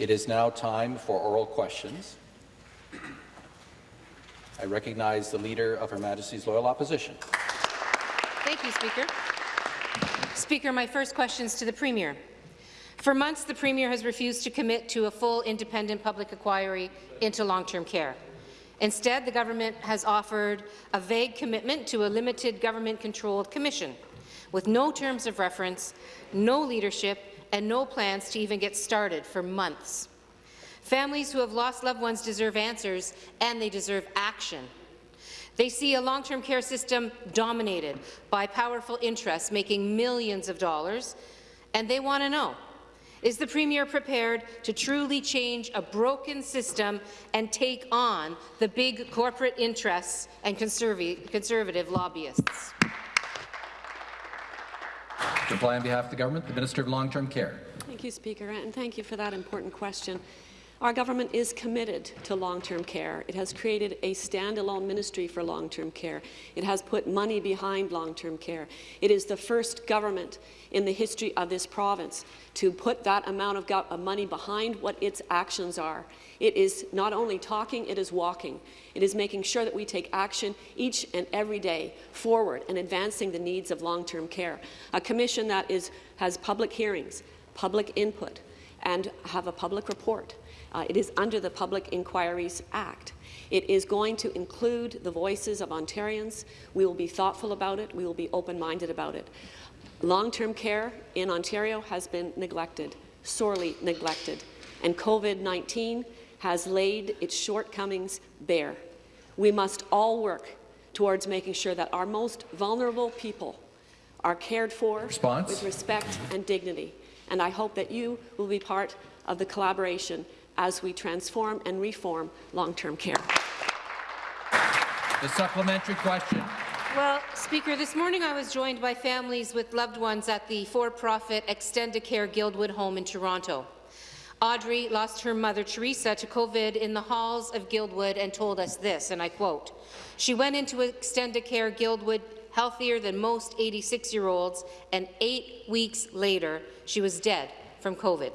It is now time for oral questions. I recognize the Leader of Her Majesty's Loyal Opposition. Thank you, Speaker. Speaker, my first question is to the Premier. For months, the Premier has refused to commit to a full independent public inquiry into long-term care. Instead, the government has offered a vague commitment to a limited government-controlled commission, with no terms of reference, no leadership, and no plans to even get started for months. Families who have lost loved ones deserve answers, and they deserve action. They see a long-term care system dominated by powerful interests making millions of dollars, and they want to know is the Premier prepared to truly change a broken system and take on the big corporate interests and conservative, conservative lobbyists? Reply on behalf of the government, the Minister of Long-Term Care. Thank you, Speaker, and thank you for that important question. Our government is committed to long-term care. It has created a standalone ministry for long-term care. It has put money behind long-term care. It is the first government in the history of this province to put that amount of, money behind what its actions are. It is not only talking, it is walking. It is making sure that we take action each and every day forward and advancing the needs of long-term care. A commission that is, has public hearings, public input, and have a public report. Uh, it is under the Public Inquiries Act. It is going to include the voices of Ontarians. We will be thoughtful about it. We will be open-minded about it. Long-term care in Ontario has been neglected, sorely neglected, and COVID-19 has laid its shortcomings bare. We must all work towards making sure that our most vulnerable people are cared for Response? with respect and dignity. And I hope that you will be part of the collaboration as we transform and reform long-term care. The supplementary question. Well, Speaker, this morning I was joined by families with loved ones at the for-profit Extendicare Guildwood home in Toronto. Audrey lost her mother, Teresa, to COVID in the halls of Guildwood and told us this, and I quote, She went into Extendicare Guildwood healthier than most 86-year-olds, and eight weeks later, she was dead from COVID.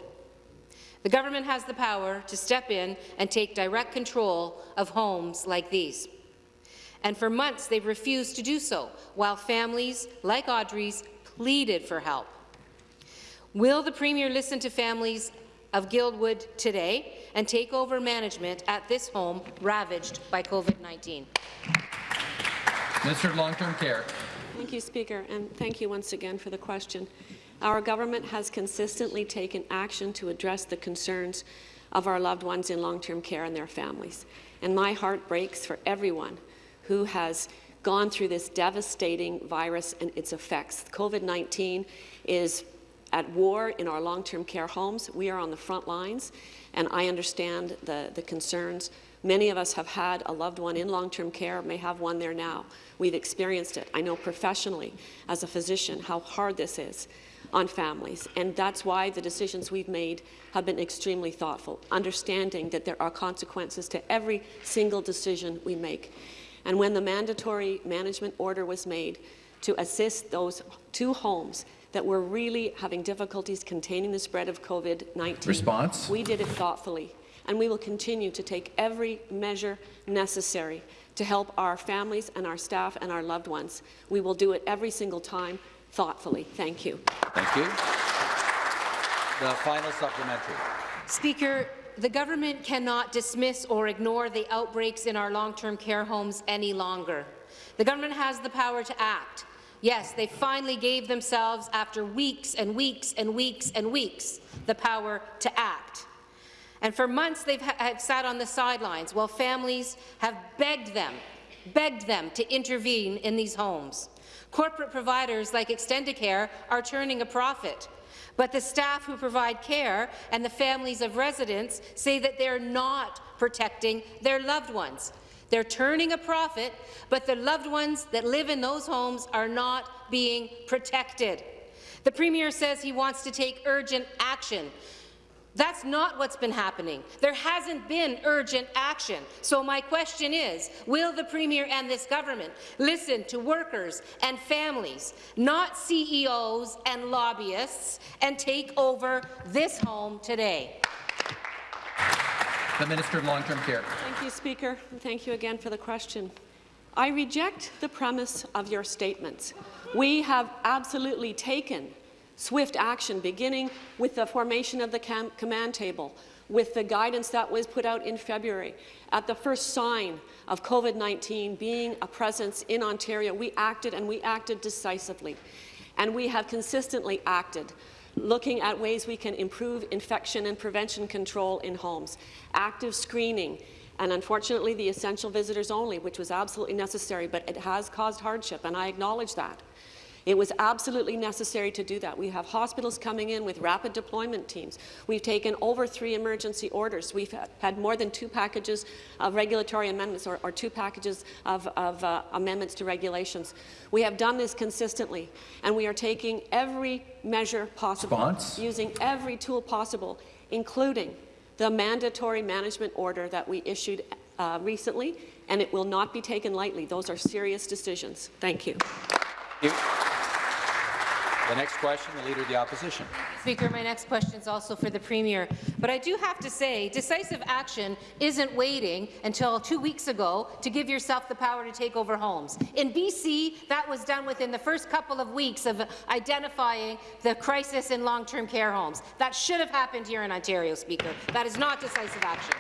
The government has the power to step in and take direct control of homes like these. And for months, they've refused to do so, while families like Audrey's pleaded for help. Will the Premier listen to families of Guildwood today and take over management at this home ravaged by COVID-19? Minister of Long-Term Care. Thank you, Speaker, and thank you once again for the question. Our government has consistently taken action to address the concerns of our loved ones in long-term care and their families. And my heart breaks for everyone who has gone through this devastating virus and its effects. COVID-19 is at war in our long-term care homes. We are on the front lines, and I understand the, the concerns. Many of us have had a loved one in long-term care, may have one there now. We've experienced it. I know professionally, as a physician, how hard this is on families. And that's why the decisions we've made have been extremely thoughtful, understanding that there are consequences to every single decision we make. And when the mandatory management order was made to assist those two homes that were really having difficulties containing the spread of COVID-19, Response? we did it thoughtfully. And we will continue to take every measure necessary to help our families and our staff and our loved ones. We will do it every single time thoughtfully. Thank you. Thank you. The final supplementary. Speaker, the government cannot dismiss or ignore the outbreaks in our long-term care homes any longer. The government has the power to act. Yes, they finally gave themselves, after weeks and weeks and weeks and weeks, the power to act. And for months, they've have sat on the sidelines while families have begged them, begged them to intervene in these homes. Corporate providers like Extendicare are turning a profit. But the staff who provide care and the families of residents say that they're not protecting their loved ones. They're turning a profit, but the loved ones that live in those homes are not being protected. The Premier says he wants to take urgent action that's not what's been happening. There hasn't been urgent action. So my question is, will the Premier and this government listen to workers and families, not CEOs and lobbyists, and take over this home today? The Minister of Long-Term Care. Thank you, Speaker, and thank you again for the question. I reject the premise of your statements. We have absolutely taken swift action, beginning with the formation of the command table, with the guidance that was put out in February. At the first sign of COVID-19 being a presence in Ontario, we acted and we acted decisively. And we have consistently acted looking at ways we can improve infection and prevention control in homes, active screening, and unfortunately the essential visitors only, which was absolutely necessary, but it has caused hardship, and I acknowledge that. It was absolutely necessary to do that. We have hospitals coming in with rapid deployment teams. We've taken over three emergency orders. We've had more than two packages of regulatory amendments or, or two packages of, of uh, amendments to regulations. We have done this consistently, and we are taking every measure possible, Response? using every tool possible, including the mandatory management order that we issued uh, recently, and it will not be taken lightly. Those are serious decisions. Thank you. Thank you. The next question, the Leader of the Opposition. Speaker, my next question is also for the Premier. But I do have to say, decisive action isn't waiting until two weeks ago to give yourself the power to take over homes. In BC, that was done within the first couple of weeks of identifying the crisis in long-term care homes. That should have happened here in Ontario, Speaker. That is not decisive action.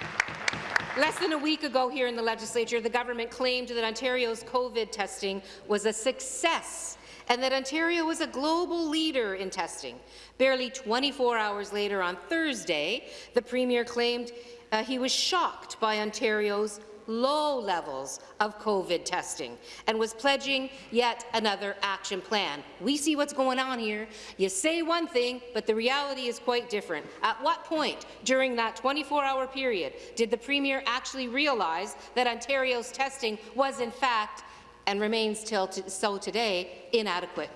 Less than a week ago here in the legislature, the government claimed that Ontario's COVID testing was a success and that Ontario was a global leader in testing. Barely 24 hours later on Thursday, the Premier claimed uh, he was shocked by Ontario's low levels of COVID testing and was pledging yet another action plan. We see what's going on here. You say one thing, but the reality is quite different. At what point during that 24-hour period did the Premier actually realize that Ontario's testing was in fact and remains till so today inadequate.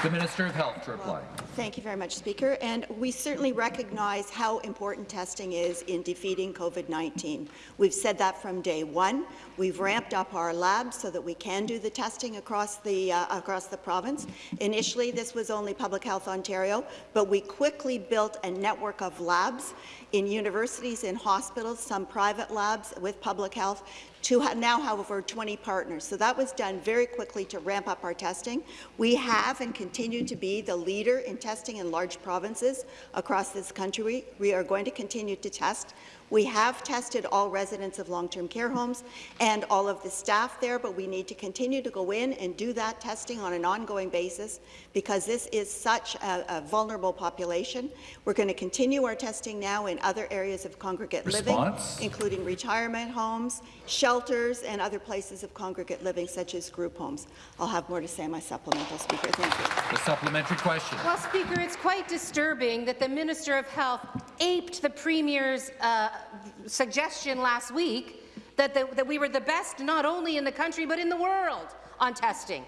The Minister of Health to reply. Well, thank you very much, Speaker. And we certainly recognize how important testing is in defeating COVID-19. We've said that from day one. We've ramped up our labs so that we can do the testing across the uh, across the province. Initially, this was only Public Health Ontario, but we quickly built a network of labs in universities, in hospitals, some private labs with public health, to now have over 20 partners. So that was done very quickly to ramp up our testing. We have and continue to be the leader in testing in large provinces across this country. We are going to continue to test. We have tested all residents of long-term care homes and all of the staff there, but we need to continue to go in and do that testing on an ongoing basis because this is such a, a vulnerable population. We're going to continue our testing now in other areas of congregate Response? living, including retirement homes, shelters, and other places of congregate living, such as group homes. I'll have more to say in my supplemental, Speaker. Thank you. The supplementary question. Well, Speaker, it's quite disturbing that the Minister of Health aped the Premier's uh, suggestion last week that, the, that we were the best not only in the country but in the world on testing.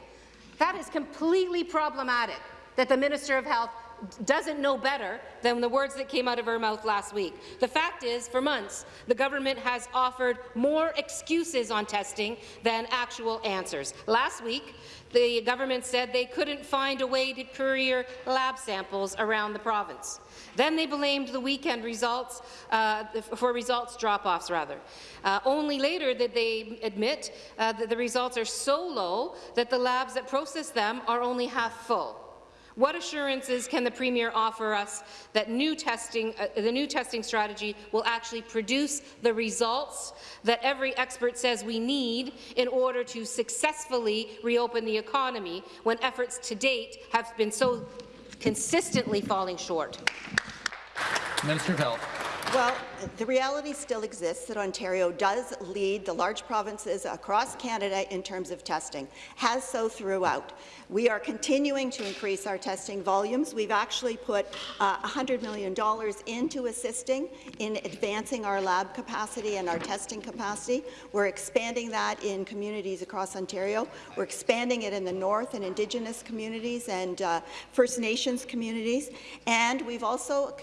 That is completely problematic that the Minister of Health doesn't know better than the words that came out of her mouth last week. The fact is, for months, the government has offered more excuses on testing than actual answers. Last week, the government said they couldn't find a way to courier lab samples around the province. Then they blamed the weekend results uh, for results drop-offs, rather. Uh, only later did they admit uh, that the results are so low that the labs that process them are only half full. What assurances can the Premier offer us that new testing, uh, the new testing strategy will actually produce the results that every expert says we need in order to successfully reopen the economy when efforts to date have been so consistently falling short? Minister of Health. Well, the reality still exists that Ontario does lead the large provinces across Canada in terms of testing, has so throughout. We are continuing to increase our testing volumes. We've actually put uh, $100 million into assisting in advancing our lab capacity and our testing capacity. We're expanding that in communities across Ontario. We're expanding it in the north and Indigenous communities and uh, First Nations communities. And we've also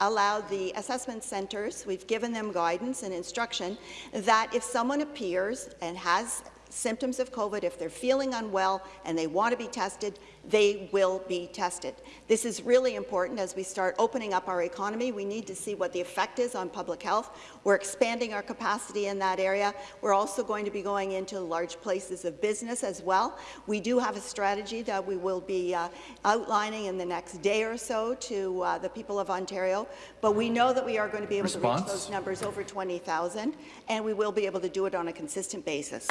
allowed the assessment centres, we've given them guidance and instruction that if someone appears and has symptoms of COVID, if they're feeling unwell and they want to be tested, they will be tested. This is really important as we start opening up our economy. We need to see what the effect is on public health. We're expanding our capacity in that area. We're also going to be going into large places of business as well. We do have a strategy that we will be uh, outlining in the next day or so to uh, the people of Ontario, but we know that we are going to be able Response? to reach those numbers over 20,000, and we will be able to do it on a consistent basis.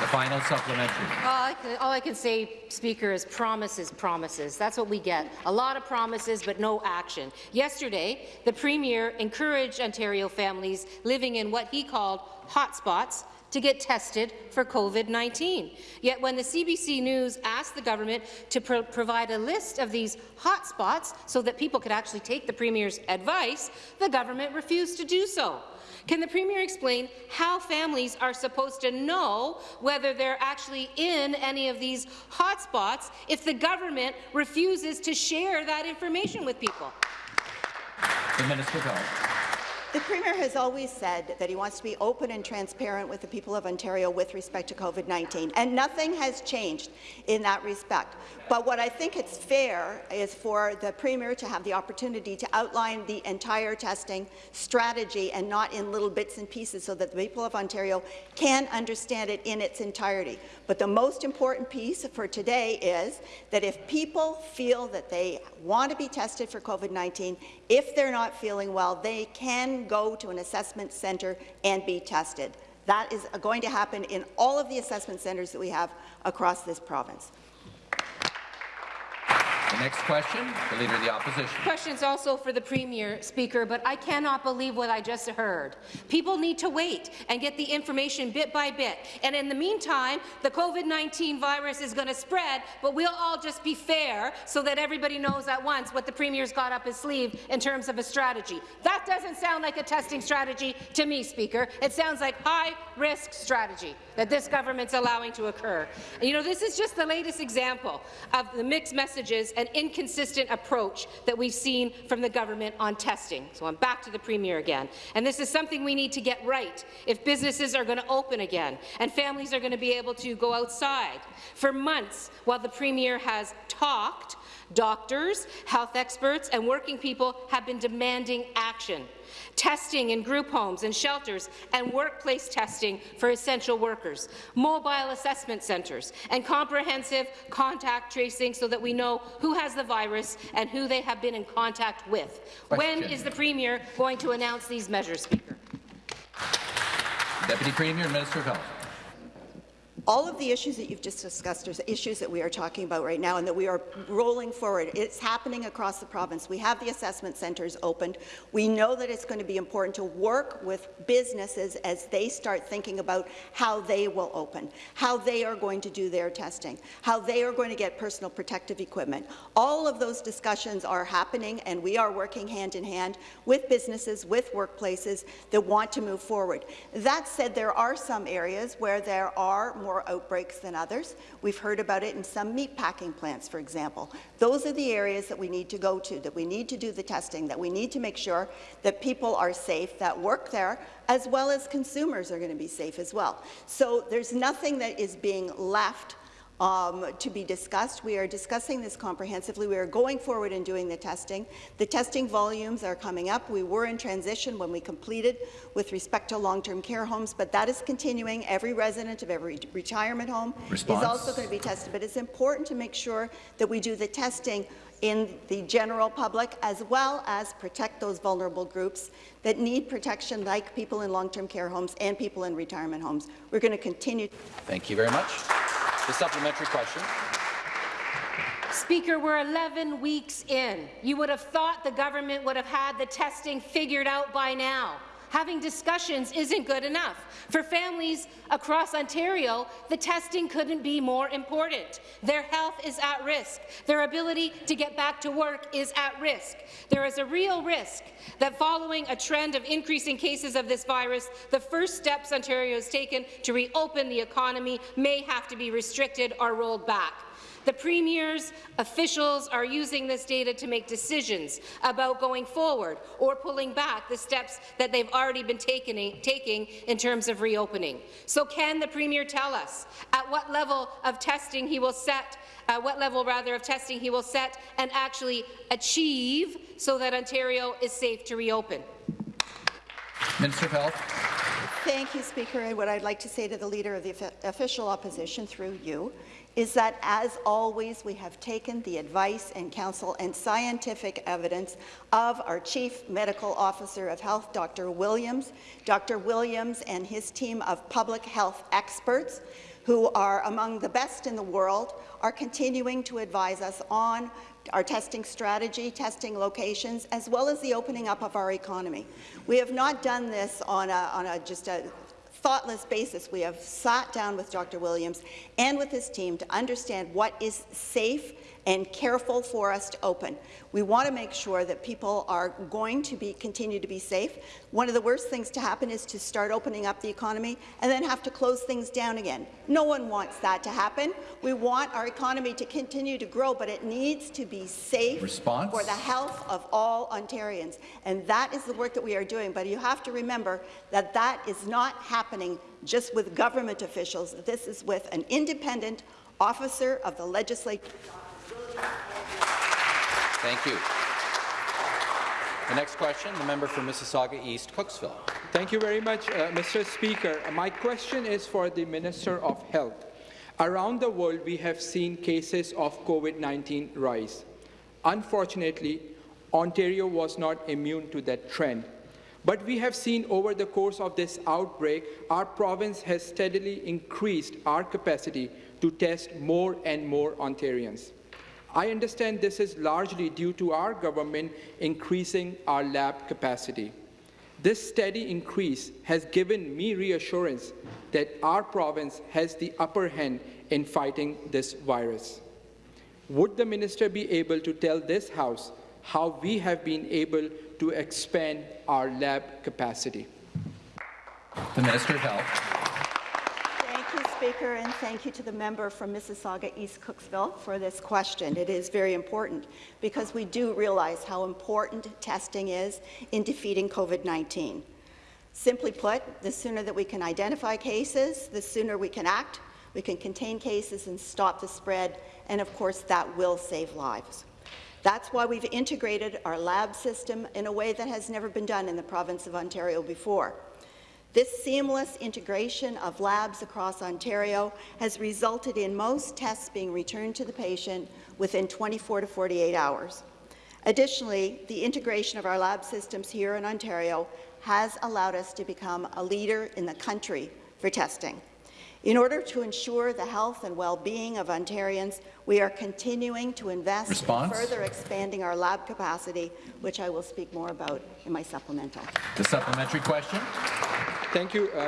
The final supplementary. All I, can, all I can say, Speaker, is promises, promises. That's what we get. A lot of promises, but no action. Yesterday, the Premier encouraged Ontario families living in what he called hotspots to get tested for COVID-19. Yet when the CBC News asked the government to pro provide a list of these hotspots so that people could actually take the Premier's advice, the government refused to do so. Can the Premier explain how families are supposed to know whether they're actually in any of these hotspots if the government refuses to share that information with people? The Minister. The Premier has always said that he wants to be open and transparent with the people of Ontario with respect to COVID-19, and nothing has changed in that respect. But what I think it's fair is for the Premier to have the opportunity to outline the entire testing strategy and not in little bits and pieces so that the people of Ontario can understand it in its entirety. But the most important piece for today is that if people feel that they want to be tested for COVID-19, if they're not feeling well, they can go to an assessment centre and be tested. That is going to happen in all of the assessment centres that we have across this province. Next question, the Leader of the Opposition. Questions also for the Premier, Speaker, but I cannot believe what I just heard. People need to wait and get the information bit by bit. And in the meantime, the COVID-19 virus is going to spread, but we'll all just be fair so that everybody knows at once what the Premier's got up his sleeve in terms of a strategy. That doesn't sound like a testing strategy to me, Speaker. It sounds like high-risk strategy that this government's allowing to occur. And, you know, this is just the latest example of the mixed messages and inconsistent approach that we've seen from the government on testing. So I'm back to the Premier again. And this is something we need to get right if businesses are going to open again and families are going to be able to go outside. For months, while the Premier has talked, doctors, health experts and working people have been demanding action testing in group homes and shelters, and workplace testing for essential workers, mobile assessment centres, and comprehensive contact tracing so that we know who has the virus and who they have been in contact with. Question. When is the Premier going to announce these measures, Speaker? Deputy Premier and Minister of Health. All of the issues that you've just discussed are issues that we are talking about right now and that we are rolling forward. It's happening across the province. We have the assessment centres opened. We know that it's going to be important to work with businesses as they start thinking about how they will open, how they are going to do their testing, how they are going to get personal protective equipment. All of those discussions are happening, and we are working hand in hand with businesses, with workplaces that want to move forward. That said, there are some areas where there are more outbreaks than others. We've heard about it in some meat packing plants, for example. Those are the areas that we need to go to, that we need to do the testing, that we need to make sure that people are safe that work there, as well as consumers are going to be safe as well. So there's nothing that is being left um, to be discussed. We are discussing this comprehensively. We are going forward and doing the testing. The testing volumes are coming up. We were in transition when we completed with respect to long-term care homes, but that is continuing. Every resident of every retirement home Response. is also going to be tested. But it's important to make sure that we do the testing in the general public, as well as protect those vulnerable groups that need protection, like people in long-term care homes and people in retirement homes. We're going to continue Thank you very much. The supplementary question. Speaker, we're 11 weeks in. You would have thought the government would have had the testing figured out by now. Having discussions isn't good enough. For families across Ontario, the testing couldn't be more important. Their health is at risk. Their ability to get back to work is at risk. There is a real risk that following a trend of increasing cases of this virus, the first steps Ontario has taken to reopen the economy may have to be restricted or rolled back. The Premier's officials are using this data to make decisions about going forward or pulling back the steps that they've already been taking, taking in terms of reopening. So can the Premier tell us at what level of testing he will set uh, what level rather of testing he will set and actually achieve so that Ontario is safe to reopen. Minister of Health. Thank you, Speaker. And what I'd like to say to the Leader of the Official Opposition, through you, is that, as always, we have taken the advice and counsel and scientific evidence of our Chief Medical Officer of Health, Dr. Williams. Dr. Williams and his team of public health experts, who are among the best in the world, are continuing to advise us on our testing strategy, testing locations, as well as the opening up of our economy. We have not done this on, a, on a, just a thoughtless basis. We have sat down with Dr. Williams and with his team to understand what is safe and careful for us to open. We want to make sure that people are going to be continue to be safe. One of the worst things to happen is to start opening up the economy and then have to close things down again. No one wants that to happen. We want our economy to continue to grow, but it needs to be safe Response? for the health of all Ontarians. And that is the work that we are doing. But you have to remember that that is not happening just with government officials. This is with an independent officer of the legislature. Thank you. The next question, the member for Mississauga East, Cooksville. Thank you very much, uh, Mr. Speaker. My question is for the Minister of Health. Around the world, we have seen cases of COVID-19 rise. Unfortunately, Ontario was not immune to that trend. But we have seen over the course of this outbreak, our province has steadily increased our capacity to test more and more Ontarians. I understand this is largely due to our government increasing our lab capacity. This steady increase has given me reassurance that our province has the upper hand in fighting this virus. Would the minister be able to tell this House how we have been able to expand our lab capacity? The Minister of Health. Thank you, Speaker, and thank you to the member from Mississauga East Cooksville for this question. It is very important because we do realize how important testing is in defeating COVID-19. Simply put, the sooner that we can identify cases, the sooner we can act, we can contain cases and stop the spread, and of course that will save lives. That's why we've integrated our lab system in a way that has never been done in the province of Ontario before. This seamless integration of labs across Ontario has resulted in most tests being returned to the patient within 24 to 48 hours. Additionally, the integration of our lab systems here in Ontario has allowed us to become a leader in the country for testing. In order to ensure the health and well-being of Ontarians, we are continuing to invest Response? in further expanding our lab capacity, which I will speak more about in my supplemental. The supplementary question. Thank you, uh,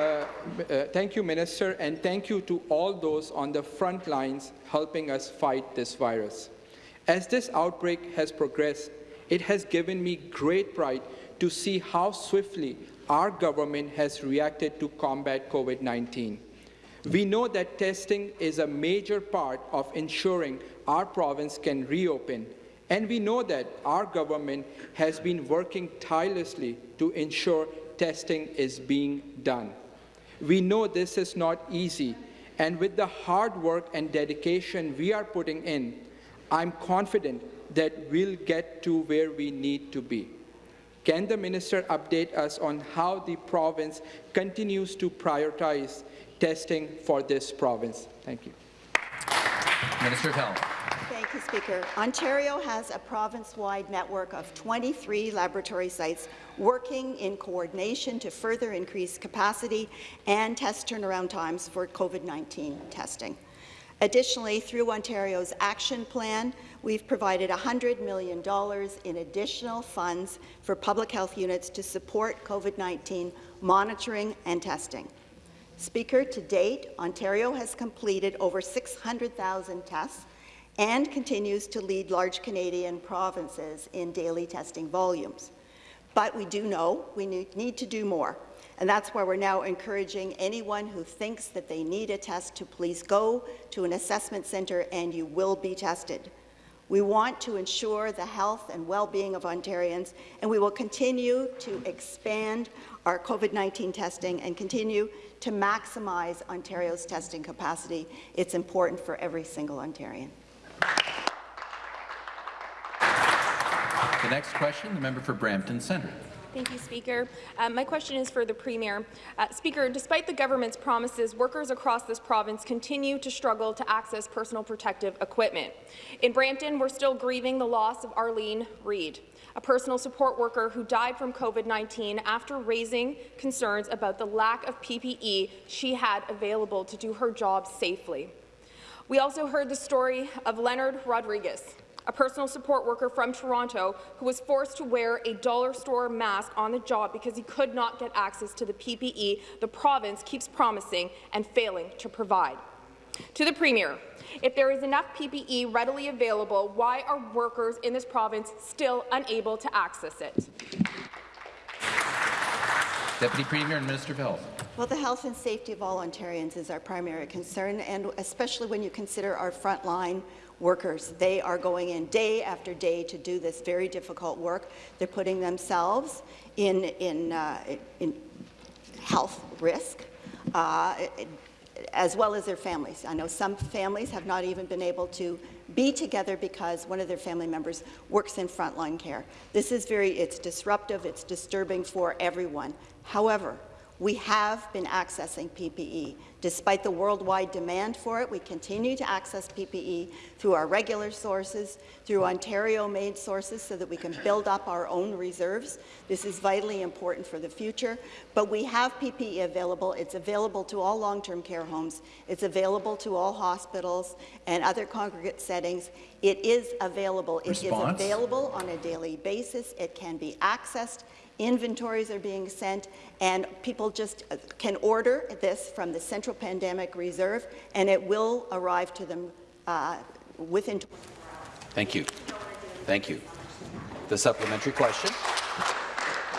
uh, thank you, Minister, and thank you to all those on the front lines helping us fight this virus. As this outbreak has progressed, it has given me great pride to see how swiftly our government has reacted to combat COVID-19. We know that testing is a major part of ensuring our province can reopen, and we know that our government has been working tirelessly to ensure testing is being done. We know this is not easy, and with the hard work and dedication we are putting in, I'm confident that we'll get to where we need to be. Can the minister update us on how the province continues to prioritize testing for this province? Thank you. Minister of Health. Thank you, Speaker. Ontario has a province-wide network of 23 laboratory sites working in coordination to further increase capacity and test turnaround times for COVID-19 testing. Additionally, through Ontario's action plan, we've provided $100 million in additional funds for public health units to support COVID-19 monitoring and testing. Speaker, to date, Ontario has completed over 600,000 tests and continues to lead large Canadian provinces in daily testing volumes. But we do know we need, to do more. And that's why we're now encouraging anyone who thinks that they need a test to please go to an assessment centre and you will be tested. We want to ensure the health and well-being of Ontarians, and we will continue to expand our COVID-19 testing and continue to maximize Ontario's testing capacity. It's important for every single Ontarian. The next question, the member for Brampton Centre. Thank you, Speaker. Um, my question is for the Premier. Uh, Speaker, despite the government's promises, workers across this province continue to struggle to access personal protective equipment. In Brampton, we're still grieving the loss of Arlene Reid, a personal support worker who died from COVID-19 after raising concerns about the lack of PPE she had available to do her job safely. We also heard the story of Leonard Rodriguez, a personal support worker from Toronto who was forced to wear a dollar store mask on the job because he could not get access to the PPE the province keeps promising and failing to provide. To the Premier, if there is enough PPE readily available, why are workers in this province still unable to access it? Deputy Premier and Minister of Health. Well, the health and safety of all Ontarians is our primary concern, and especially when you consider our frontline workers. They are going in day after day to do this very difficult work. They're putting themselves in, in, uh, in health risk. Uh, as well as their families. I know some families have not even been able to be together because one of their family members works in frontline care. This is very, it's disruptive, it's disturbing for everyone. However, we have been accessing PPE. Despite the worldwide demand for it, we continue to access PPE through our regular sources, through Ontario-made sources so that we can build up our own reserves. This is vitally important for the future, but we have PPE available. It's available to all long-term care homes. It's available to all hospitals and other congregate settings. It is available. Response? It is available on a daily basis. It can be accessed inventories are being sent, and people just uh, can order this from the Central Pandemic Reserve, and it will arrive to them uh, within Thank you. Thank you. The supplementary question.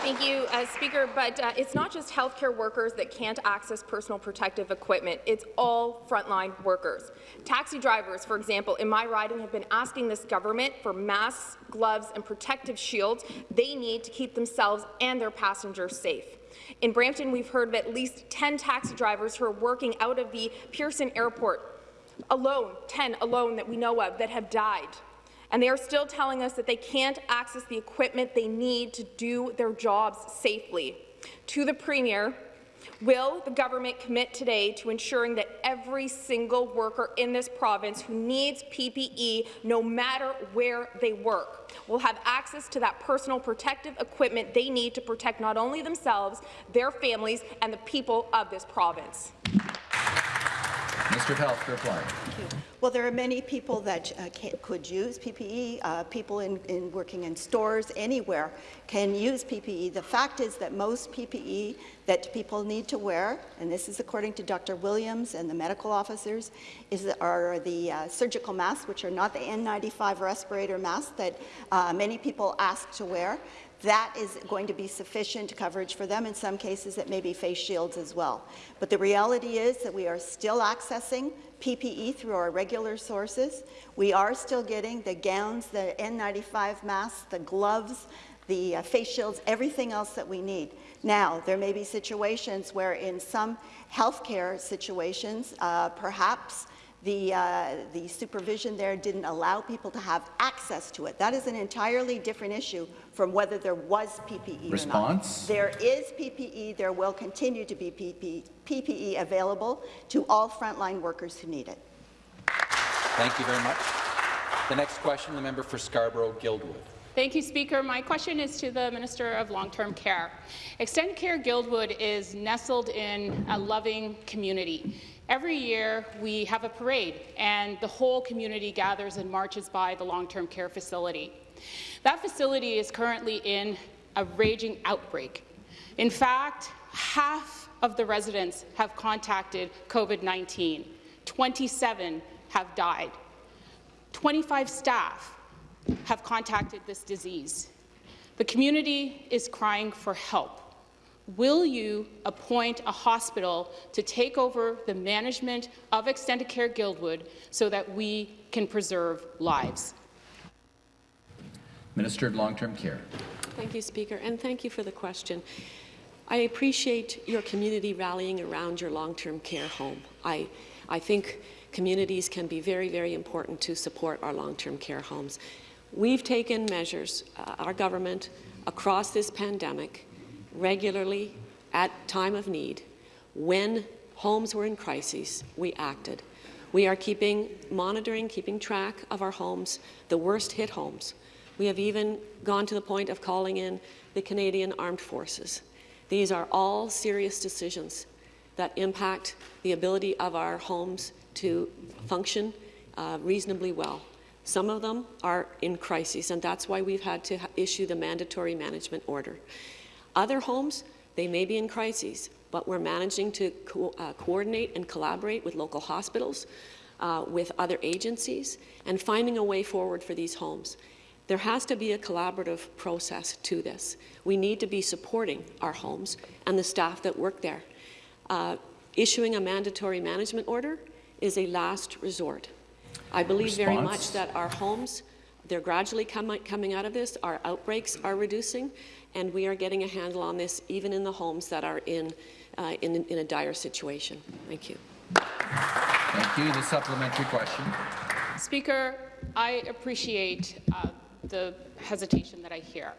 Thank you, uh, Speaker. But uh, it's not just healthcare workers that can't access personal protective equipment. It's all frontline workers. Taxi drivers, for example, in my riding have been asking this government for masks, gloves and protective shields they need to keep themselves and their passengers safe. In Brampton, we've heard of at least 10 taxi drivers who are working out of the Pearson Airport alone, 10 alone that we know of, that have died and they are still telling us that they can't access the equipment they need to do their jobs safely. To the Premier, Will the government commit today to ensuring that every single worker in this province who needs PPE, no matter where they work, will have access to that personal protective equipment they need to protect not only themselves, their families, and the people of this province? Minister of Health to reply. Well, there are many people that uh, can, could use PPE. Uh, people in, in, working in stores anywhere can use PPE. The fact is that most PPE that people need to wear, and this is according to Dr. Williams and the medical officers, is are the uh, surgical masks, which are not the N95 respirator masks that uh, many people ask to wear that is going to be sufficient coverage for them. In some cases, it may be face shields as well. But the reality is that we are still accessing PPE through our regular sources. We are still getting the gowns, the N95 masks, the gloves, the uh, face shields, everything else that we need. Now, there may be situations where in some healthcare situations, uh, perhaps the, uh, the supervision there didn't allow people to have access to it. That is an entirely different issue from whether there was PPE Response? or not. There is PPE. There will continue to be PPE, PPE available to all frontline workers who need it. Thank you very much. The next question, the member for Scarborough-Guildwood. Thank you, Speaker. My question is to the Minister of Long-Term Care. Extendicare Guildwood is nestled in a loving community. Every year, we have a parade, and the whole community gathers and marches by the long-term care facility. That facility is currently in a raging outbreak. In fact, half of the residents have contacted COVID-19. 27 have died. 25 staff have contacted this disease. The community is crying for help. Will you appoint a hospital to take over the management of Extendicare Guildwood so that we can preserve lives? Minister of Long-Term Care. Thank you, Speaker, and thank you for the question. I appreciate your community rallying around your long-term care home. I, I think communities can be very, very important to support our long-term care homes. We've taken measures, uh, our government, across this pandemic, regularly, at time of need. When homes were in crises, we acted. We are keeping, monitoring, keeping track of our homes, the worst hit homes. We have even gone to the point of calling in the Canadian Armed Forces. These are all serious decisions that impact the ability of our homes to function uh, reasonably well. Some of them are in crisis, and that's why we've had to issue the mandatory management order. Other homes, they may be in crises, but we're managing to co uh, coordinate and collaborate with local hospitals, uh, with other agencies, and finding a way forward for these homes. There has to be a collaborative process to this. We need to be supporting our homes and the staff that work there. Uh, issuing a mandatory management order is a last resort. I believe Response. very much that our homes, they're gradually com coming out of this, our outbreaks are reducing, and we are getting a handle on this even in the homes that are in, uh, in, in a dire situation. Thank you. Thank you. The supplementary question. Speaker, I appreciate uh, the hesitation that I hear.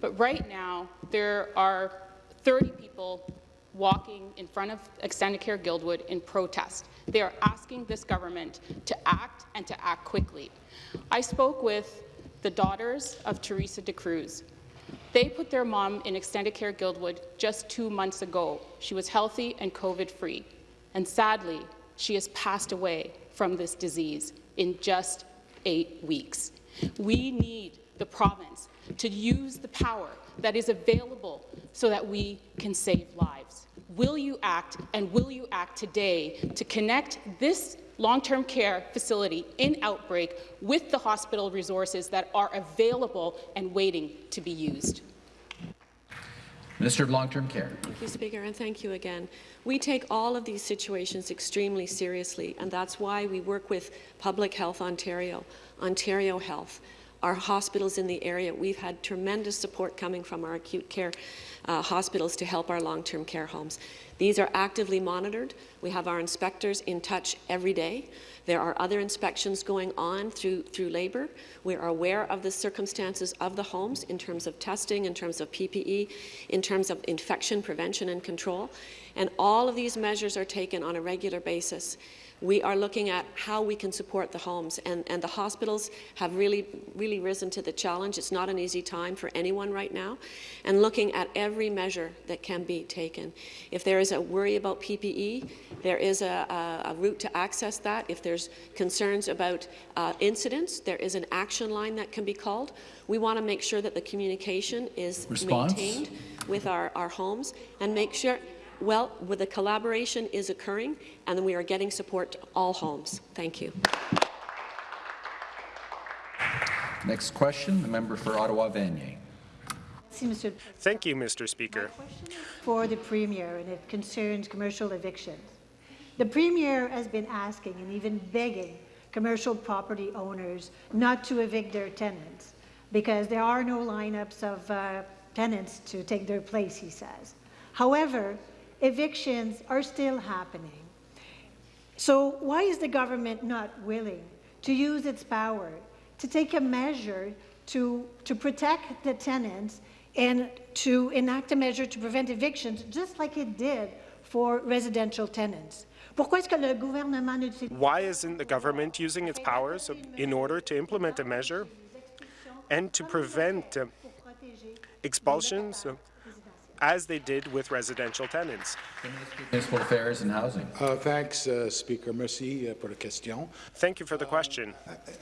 But right now, there are 30 people walking in front of Extendicare Guildwood in protest. They are asking this government to act and to act quickly. I spoke with the daughters of Teresa de Cruz. They put their mom in Extendicare Guildwood just two months ago. She was healthy and COVID-free. And sadly, she has passed away from this disease in just eight weeks. We need the province to use the power that is available so that we can save lives. Will you act, and will you act today to connect this long-term care facility in outbreak with the hospital resources that are available and waiting to be used? Minister of Long-Term Care. Thank you, Speaker, and thank you again. We take all of these situations extremely seriously, and that's why we work with Public Health Ontario, Ontario Health, our hospitals in the area. We've had tremendous support coming from our acute care uh, hospitals to help our long-term care homes. These are actively monitored. We have our inspectors in touch every day. There are other inspections going on through, through labour. We are aware of the circumstances of the homes in terms of testing, in terms of PPE, in terms of infection prevention and control. And all of these measures are taken on a regular basis we are looking at how we can support the homes, and, and the hospitals have really, really risen to the challenge. It's not an easy time for anyone right now, and looking at every measure that can be taken. If there is a worry about PPE, there is a, a, a route to access that. If there's concerns about uh, incidents, there is an action line that can be called. We want to make sure that the communication is Response? maintained with our, our homes and make sure well, where the collaboration is occurring, and we are getting support to all homes. Thank you. Next question, the member for Ottawa-Vanier. Thank you, Mr. Speaker. For the Premier, and it concerns commercial evictions. The Premier has been asking and even begging commercial property owners not to evict their tenants because there are no lineups of uh, tenants to take their place, he says. However, evictions are still happening. So why is the government not willing to use its power to take a measure to, to protect the tenants and to enact a measure to prevent evictions, just like it did for residential tenants? Why isn't the government using its powers in order to implement a measure and to prevent expulsions as they did with residential tenants. Municipal Affairs and Housing. Uh, thanks, uh, Speaker. Merci uh, pour la question. Thank you for the question.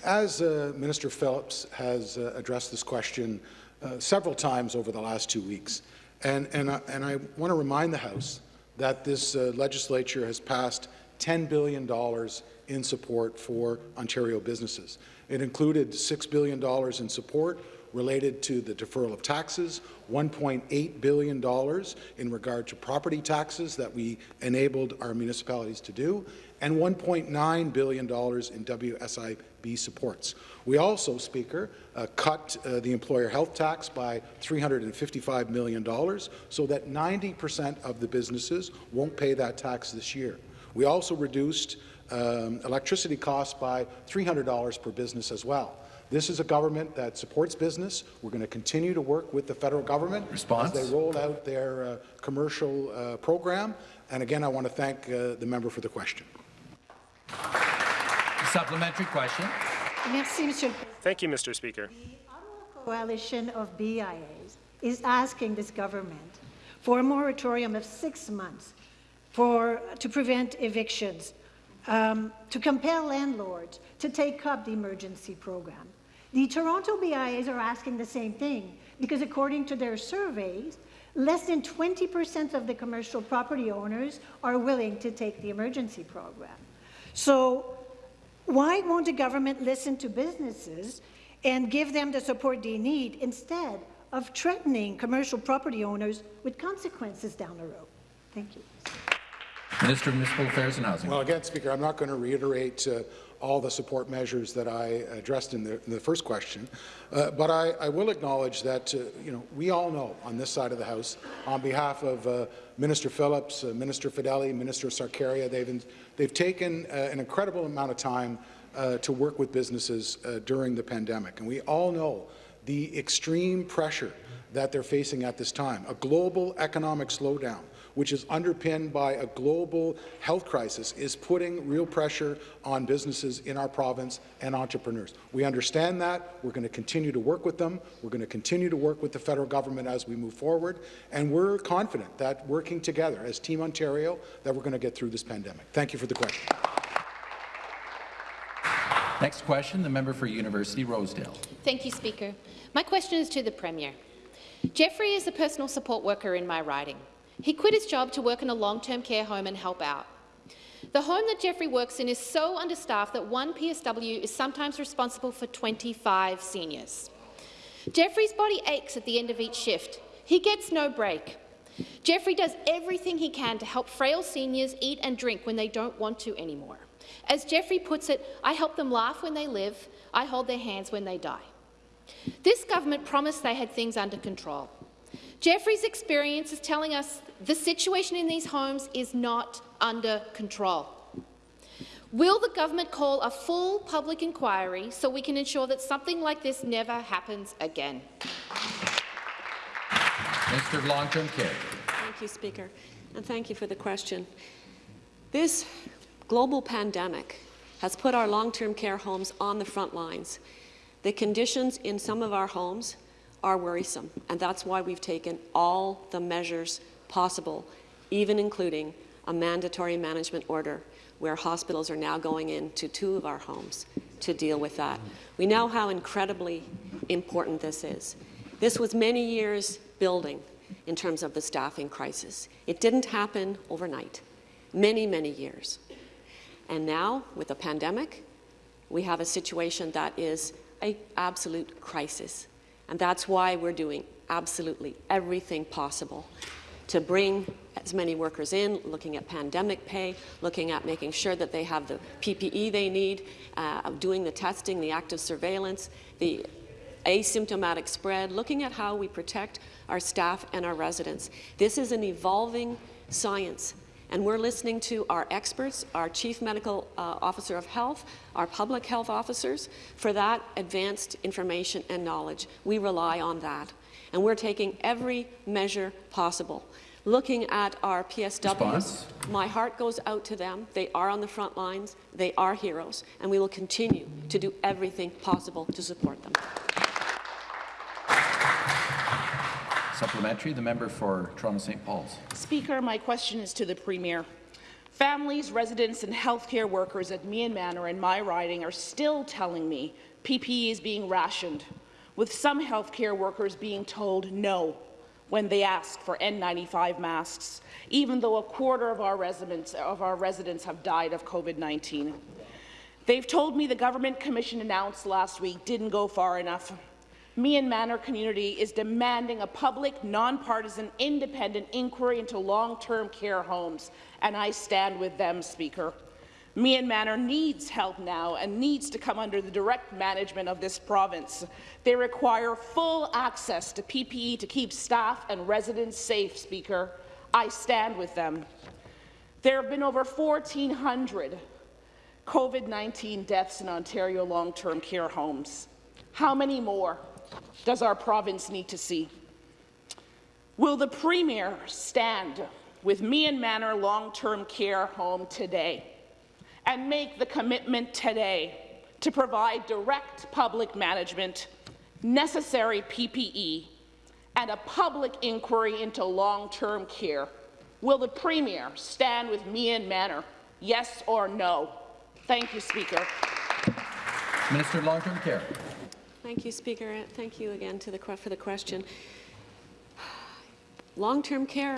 As uh, Minister Phillips has uh, addressed this question uh, several times over the last two weeks, and, and, and I want to remind the House that this legislature has passed $10 billion in support for Ontario businesses. It included $6 billion in support related to the deferral of taxes, $1.8 billion in regard to property taxes that we enabled our municipalities to do, and $1.9 billion in WSIB supports. We also, Speaker, uh, cut uh, the employer health tax by $355 million so that 90% of the businesses won't pay that tax this year. We also reduced um, electricity costs by $300 per business as well. This is a government that supports business. We're going to continue to work with the federal government Response? as they roll out their uh, commercial uh, program. And again, I want to thank uh, the member for the question. A Supplementary question. Merci, Monsieur Thank you, Mr. Speaker. The coalition of BIAs is asking this government for a moratorium of six months for, to prevent evictions, um, to compel landlords to take up the emergency program. The Toronto BIAs are asking the same thing because according to their surveys, less than 20% of the commercial property owners are willing to take the emergency program. So why won't the government listen to businesses and give them the support they need instead of threatening commercial property owners with consequences down the road? Thank you. Minister of Municipal Affairs and Housing. Well, again, Speaker, I'm not going to reiterate uh, all the support measures that I addressed in the, in the first question, uh, but I, I, will acknowledge that uh, you know we all know on this side of the House, on behalf of uh, Minister Phillips, uh, Minister Fedeli, Minister Sarkaria, they've they've taken uh, an incredible amount of time to work with businesses during the pandemic, and we all know the extreme pressure that they're facing at this time, a global economic slowdown which is underpinned by a global health crisis, is putting real pressure on businesses in our province and entrepreneurs. We understand that. We're going to continue to work with them. We're going to continue to work with the federal government as we move forward. And we're confident that working together as Team Ontario, that we're going to get through this pandemic. Thank you for the question. Next question, the member for University Rosedale. Thank you, Speaker. My question is to the Premier. Jeffrey is a personal support worker in my riding. He quit his job to work in a long-term care home and help out. The home that Jeffrey works in is so understaffed that one PSW is sometimes responsible for 25 seniors. Jeffrey's body aches at the end of each shift. He gets no break. Jeffrey does everything he can to help frail seniors eat and drink when they don't want to anymore. As Jeffrey puts it, I help them laugh when they live, I hold their hands when they die. This government promised they had things under control. Jeffrey's experience is telling us the situation in these homes is not under control. Will the government call a full public inquiry so we can ensure that something like this never happens again? Minister of Long-Term Care. Thank you, Speaker, and thank you for the question. This global pandemic has put our long-term care homes on the front lines. The conditions in some of our homes are worrisome, and that's why we've taken all the measures possible, even including a mandatory management order where hospitals are now going into two of our homes to deal with that. We know how incredibly important this is. This was many years building in terms of the staffing crisis. It didn't happen overnight, many, many years. And now, with a pandemic, we have a situation that is an absolute crisis. And that's why we're doing absolutely everything possible to bring as many workers in, looking at pandemic pay, looking at making sure that they have the PPE they need, uh, doing the testing, the active surveillance, the asymptomatic spread, looking at how we protect our staff and our residents. This is an evolving science and we're listening to our experts, our Chief Medical uh, Officer of Health, our public health officers, for that advanced information and knowledge. We rely on that. And we're taking every measure possible. Looking at our PSWs, Response? my heart goes out to them. They are on the front lines. They are heroes. And we will continue to do everything possible to support them. Supplementary, the member for Toronto St. Paul's. Speaker, my question is to the Premier. Families, residents and healthcare workers at Meehan Manor in my riding are still telling me PPE is being rationed, with some healthcare workers being told no when they ask for N95 masks, even though a quarter of our residents, of our residents have died of COVID-19. They've told me the Government Commission announced last week didn't go far enough. Meehan Manor community is demanding a public, nonpartisan, independent inquiry into long-term care homes, and I stand with them, Speaker. Meehan Manor needs help now and needs to come under the direct management of this province. They require full access to PPE to keep staff and residents safe, Speaker. I stand with them. There have been over 1,400 COVID-19 deaths in Ontario long-term care homes. How many more does our province need to see? Will the Premier stand with Meehan Manor long-term care home today and make the commitment today to provide direct public management, necessary PPE, and a public inquiry into long-term care? Will the Premier stand with Meehan Manor? Yes or no? Thank you, Speaker. Minister of Long-Term Care. Thank you, Speaker. Thank you again to the, for the question. Long-term care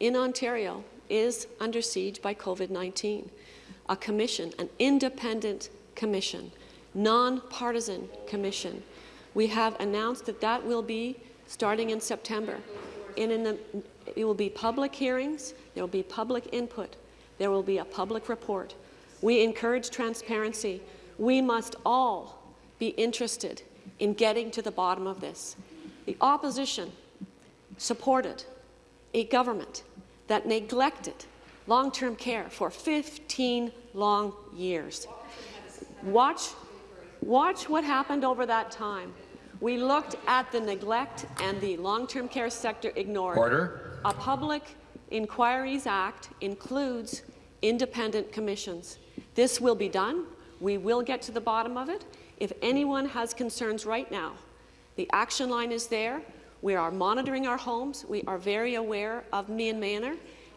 in Ontario is under siege by COVID-19. A commission, an independent commission, non-partisan commission. We have announced that that will be starting in September. And in the, it will be public hearings, there will be public input, there will be a public report. We encourage transparency. We must all be interested in getting to the bottom of this. The opposition supported a government that neglected long-term care for 15 long years. Watch, watch what happened over that time. We looked at the neglect and the long-term care sector ignored. Order. A Public Inquiries Act includes independent commissions. This will be done. We will get to the bottom of it. If anyone has concerns right now, the action line is there. We are monitoring our homes. We are very aware of Meehan Manor,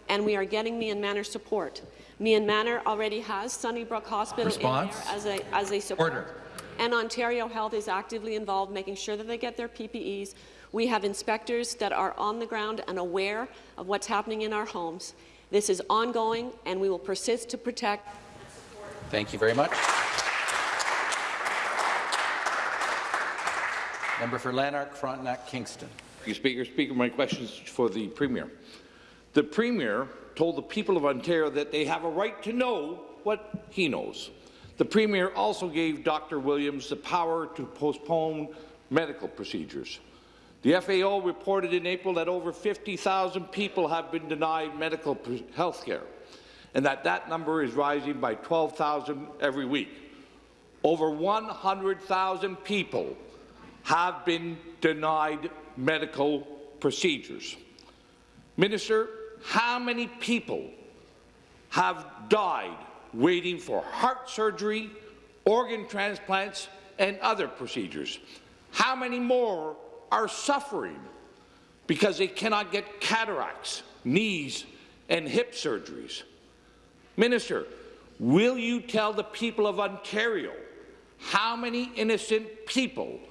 and we are getting Meehan Manor support. Meehan Manor already has Sunnybrook Hospital Response. in there as a, as a support. Order. And Ontario Health is actively involved, making sure that they get their PPEs. We have inspectors that are on the ground and aware of what's happening in our homes. This is ongoing, and we will persist to protect. Thank you very much. Member for Lanark, Frontenac, Kingston. Thank you, Speaker. Speaker, my question is for the Premier. The Premier told the people of Ontario that they have a right to know what he knows. The Premier also gave Dr. Williams the power to postpone medical procedures. The FAO reported in April that over 50,000 people have been denied medical health care, and that that number is rising by 12,000 every week. Over 100,000 people have been denied medical procedures. Minister, how many people have died waiting for heart surgery, organ transplants, and other procedures? How many more are suffering because they cannot get cataracts, knees, and hip surgeries? Minister, will you tell the people of Ontario how many innocent people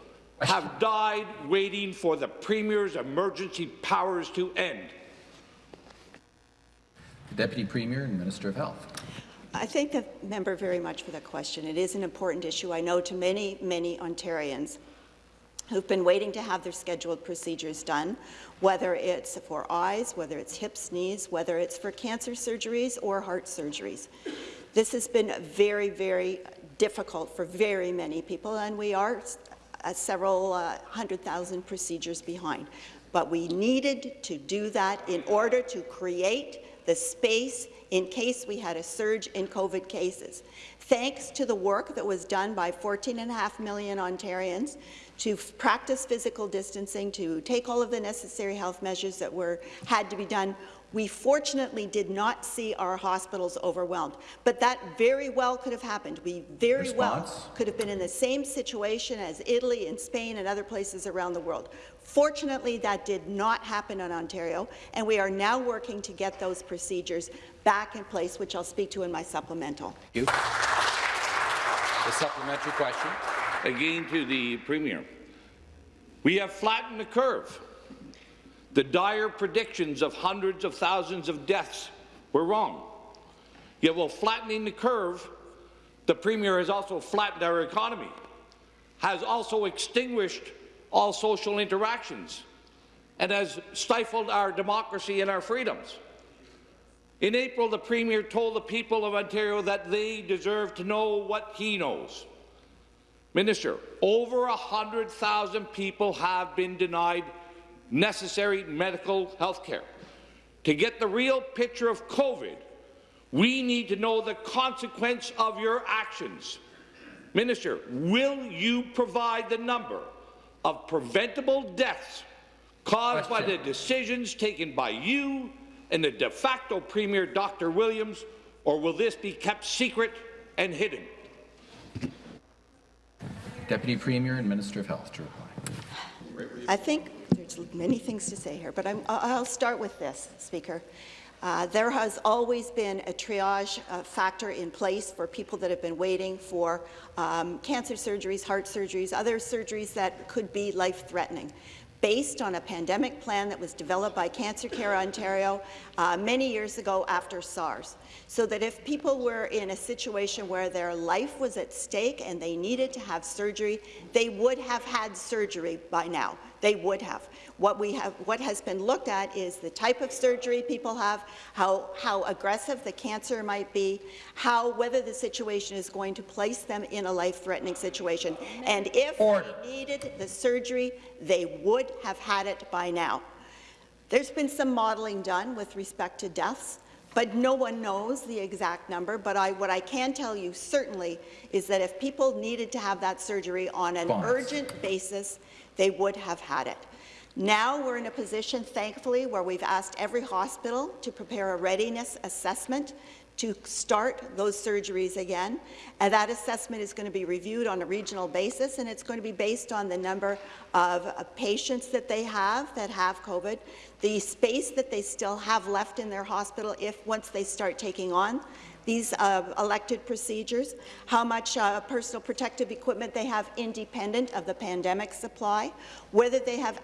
have died waiting for the Premier's emergency powers to end? The Deputy Premier and Minister of Health. I thank the member very much for that question. It is an important issue, I know, to many, many Ontarians who've been waiting to have their scheduled procedures done, whether it's for eyes, whether it's hips, knees, whether it's for cancer surgeries or heart surgeries. This has been very, very difficult for very many people, and we are uh, several uh, hundred thousand procedures behind. But we needed to do that in order to create the space in case we had a surge in COVID cases. Thanks to the work that was done by 14.5 million Ontarians to practice physical distancing, to take all of the necessary health measures that were had to be done, we fortunately did not see our hospitals overwhelmed, but that very well could have happened. We very Response. well could have been in the same situation as Italy and Spain and other places around the world. Fortunately, that did not happen in Ontario, and we are now working to get those procedures back in place, which I'll speak to in my supplemental. Thank you. The supplementary question. Again to the Premier. We have flattened the curve. The dire predictions of hundreds of thousands of deaths were wrong. Yet while flattening the curve, the Premier has also flattened our economy, has also extinguished all social interactions and has stifled our democracy and our freedoms. In April, the Premier told the people of Ontario that they deserve to know what he knows. Minister, over 100,000 people have been denied necessary medical health care. To get the real picture of COVID, we need to know the consequence of your actions. Minister, will you provide the number of preventable deaths caused Question. by the decisions taken by you and the de facto Premier Dr. Williams, or will this be kept secret and hidden? Deputy Premier and Minister of Health to reply. I think there's many things to say here, but i will start with this, Speaker. Uh, there has always been a triage uh, factor in place for people that have been waiting for um, cancer surgeries, heart surgeries, other surgeries that could be life-threatening based on a pandemic plan that was developed by Cancer Care Ontario uh, many years ago after SARS, so that if people were in a situation where their life was at stake and they needed to have surgery, they would have had surgery by now. They would have. What, we have, what has been looked at is the type of surgery people have, how, how aggressive the cancer might be, how whether the situation is going to place them in a life-threatening situation. And if Order. they needed the surgery, they would have had it by now. There's been some modelling done with respect to deaths, but no one knows the exact number. But I, what I can tell you certainly is that if people needed to have that surgery on an Bonds. urgent basis, they would have had it. Now we're in a position, thankfully, where we've asked every hospital to prepare a readiness assessment to start those surgeries again. And that assessment is going to be reviewed on a regional basis, and it's going to be based on the number of uh, patients that they have that have COVID, the space that they still have left in their hospital if once they start taking on these uh, elected procedures, how much uh, personal protective equipment they have independent of the pandemic supply, whether they have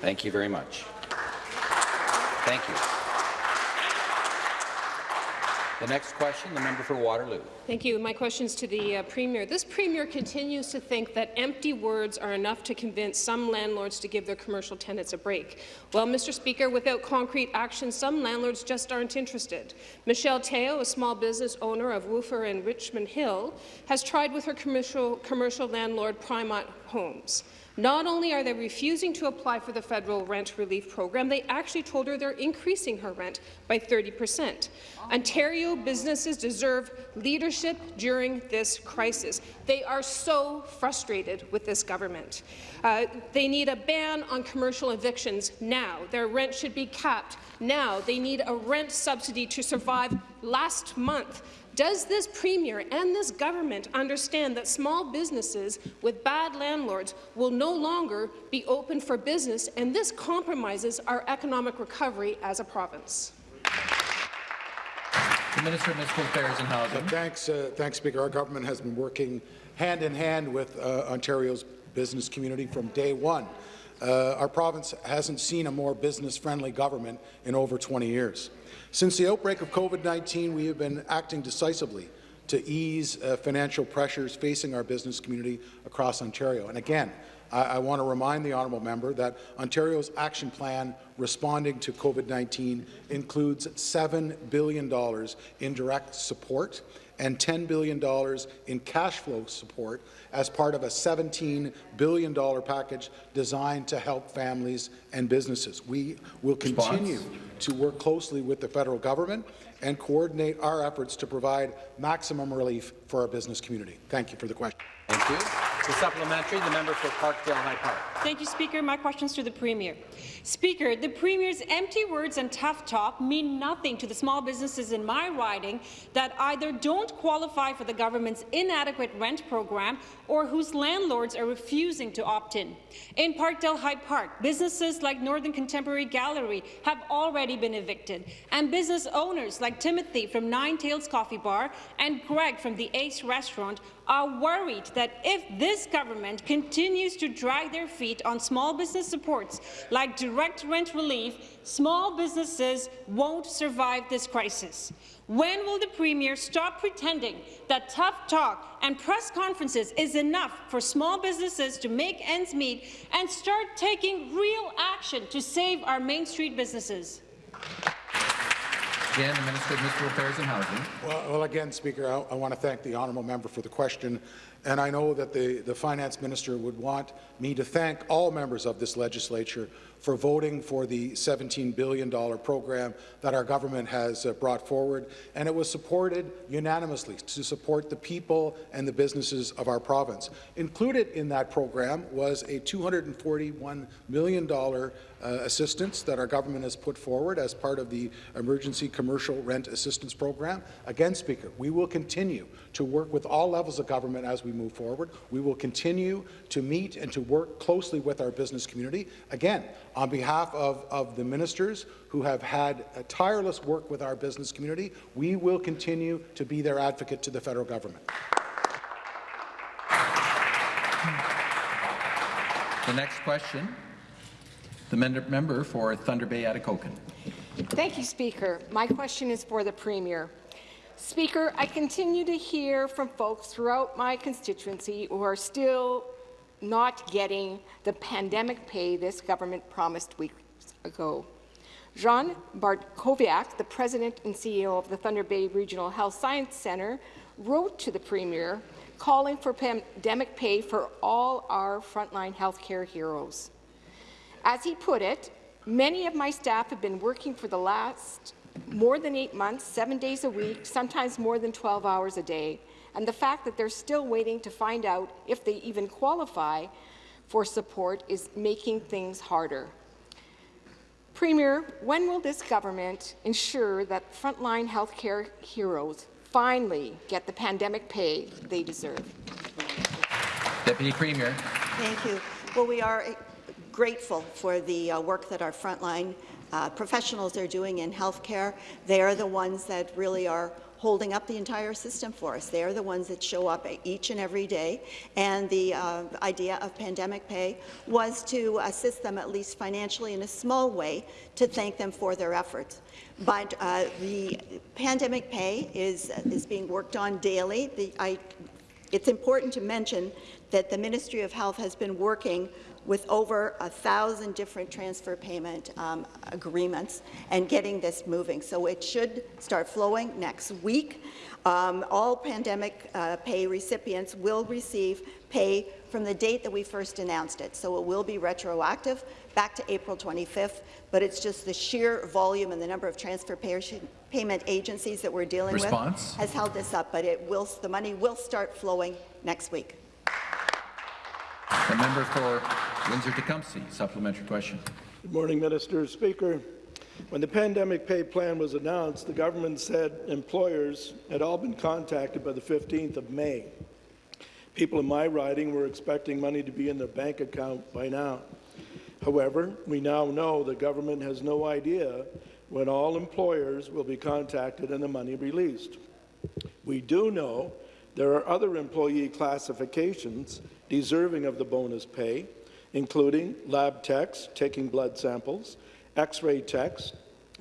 Thank you very much. Thank you. The next question, the member for Waterloo. Thank you. My question is to the uh, Premier. This Premier continues to think that empty words are enough to convince some landlords to give their commercial tenants a break. Well, Mr. Speaker, without concrete action, some landlords just aren't interested. Michelle Teo, a small business owner of Woofer and Richmond Hill, has tried with her commercial, commercial landlord Primont Homes. Not only are they refusing to apply for the federal rent relief program, they actually told her they're increasing her rent by 30 percent. Ontario businesses deserve leadership during this crisis. They are so frustrated with this government. Uh, they need a ban on commercial evictions now. Their rent should be capped now. They need a rent subsidy to survive last month. Does this Premier and this government understand that small businesses with bad landlords will no longer be open for business, and this compromises our economic recovery as a province? The Minister of Municipal Affairs and Housing. Uh, thanks, uh, thanks, Speaker. Our government has been working hand in hand with uh, Ontario's business community from day one. Uh, our province hasn't seen a more business-friendly government in over 20 years. Since the outbreak of COVID-19, we have been acting decisively to ease uh, financial pressures facing our business community across Ontario. And again, I, I want to remind the honourable member that Ontario's action plan responding to COVID-19 includes $7 billion in direct support and $10 billion in cash flow support as part of a $17 billion package designed to help families and businesses. We will continue Response. to work closely with the federal government and coordinate our efforts to provide maximum relief for our business community. Thank you for the question. Thank you. The supplementary, the member for Parkdale High Park. Thank you, Speaker. My question is to the Premier. Speaker, the Premier's empty words and tough talk mean nothing to the small businesses in my riding that either don't qualify for the government's inadequate rent program or whose landlords are refusing to opt in. In Parkdale High Park, businesses like Northern Contemporary Gallery have already been evicted, and business owners like Timothy from Nine Tails Coffee Bar and Greg from the Ace Restaurant are worried that if this government continues to drag their feet on small business supports like direct rent relief, small businesses won't survive this crisis. When will the Premier stop pretending that tough talk and press conferences is enough for small businesses to make ends meet and start taking real action to save our Main Street businesses? Again, the Minister of Municipal Affairs and Housing. Well, well again, Speaker, I, I want to thank the honourable member for the question, and I know that the, the finance minister would want me to thank all members of this legislature for voting for the $17 billion program that our government has uh, brought forward, and it was supported unanimously to support the people and the businesses of our province. Included in that program was a $241 million Uh, assistance that our government has put forward as part of the Emergency Commercial Rent Assistance Program. Again, Speaker, we will continue to work with all levels of government as we move forward. We will continue to meet and to work closely with our business community. Again, on behalf of, of the ministers who have had tireless work with our business community, we will continue to be their advocate to the federal government. The next question, the member for Thunder Bay Atikokan. Thank you, Speaker. My question is for the Premier. Speaker, I continue to hear from folks throughout my constituency who are still not getting the pandemic pay this government promised weeks ago. Jean Bartkowiak, the president and CEO of the Thunder Bay Regional Health Science Centre, wrote to the Premier calling for pandemic pay for all our frontline healthcare heroes. As he put it, many of my staff have been working for the last more than eight months, seven days a week, sometimes more than 12 hours a day, and the fact that they're still waiting to find out if they even qualify for support is making things harder. Premier, when will this government ensure that frontline healthcare heroes finally get the pandemic pay they deserve? Deputy Premier. Thank you. Well, we are grateful for the uh, work that our frontline uh, professionals are doing in healthcare. They are the ones that really are holding up the entire system for us. They're the ones that show up each and every day, and the uh, idea of pandemic pay was to assist them at least financially in a small way to thank them for their efforts. But uh, the pandemic pay is, is being worked on daily. The, I, it's important to mention that the Ministry of Health has been working with over a thousand different transfer payment um, agreements and getting this moving. So it should start flowing next week. Um, all pandemic uh, pay recipients will receive pay from the date that we first announced it. So it will be retroactive back to April 25th, but it's just the sheer volume and the number of transfer payment agencies that we're dealing Response? with has held this up, but it will, the money will start flowing next week. The member for Windsor-Tecumseh, supplementary question. Good morning, Minister. Speaker, when the pandemic pay plan was announced, the government said employers had all been contacted by the 15th of May. People in my riding were expecting money to be in their bank account by now. However, we now know the government has no idea when all employers will be contacted and the money released. We do know there are other employee classifications deserving of the bonus pay, including lab techs taking blood samples, x-ray techs,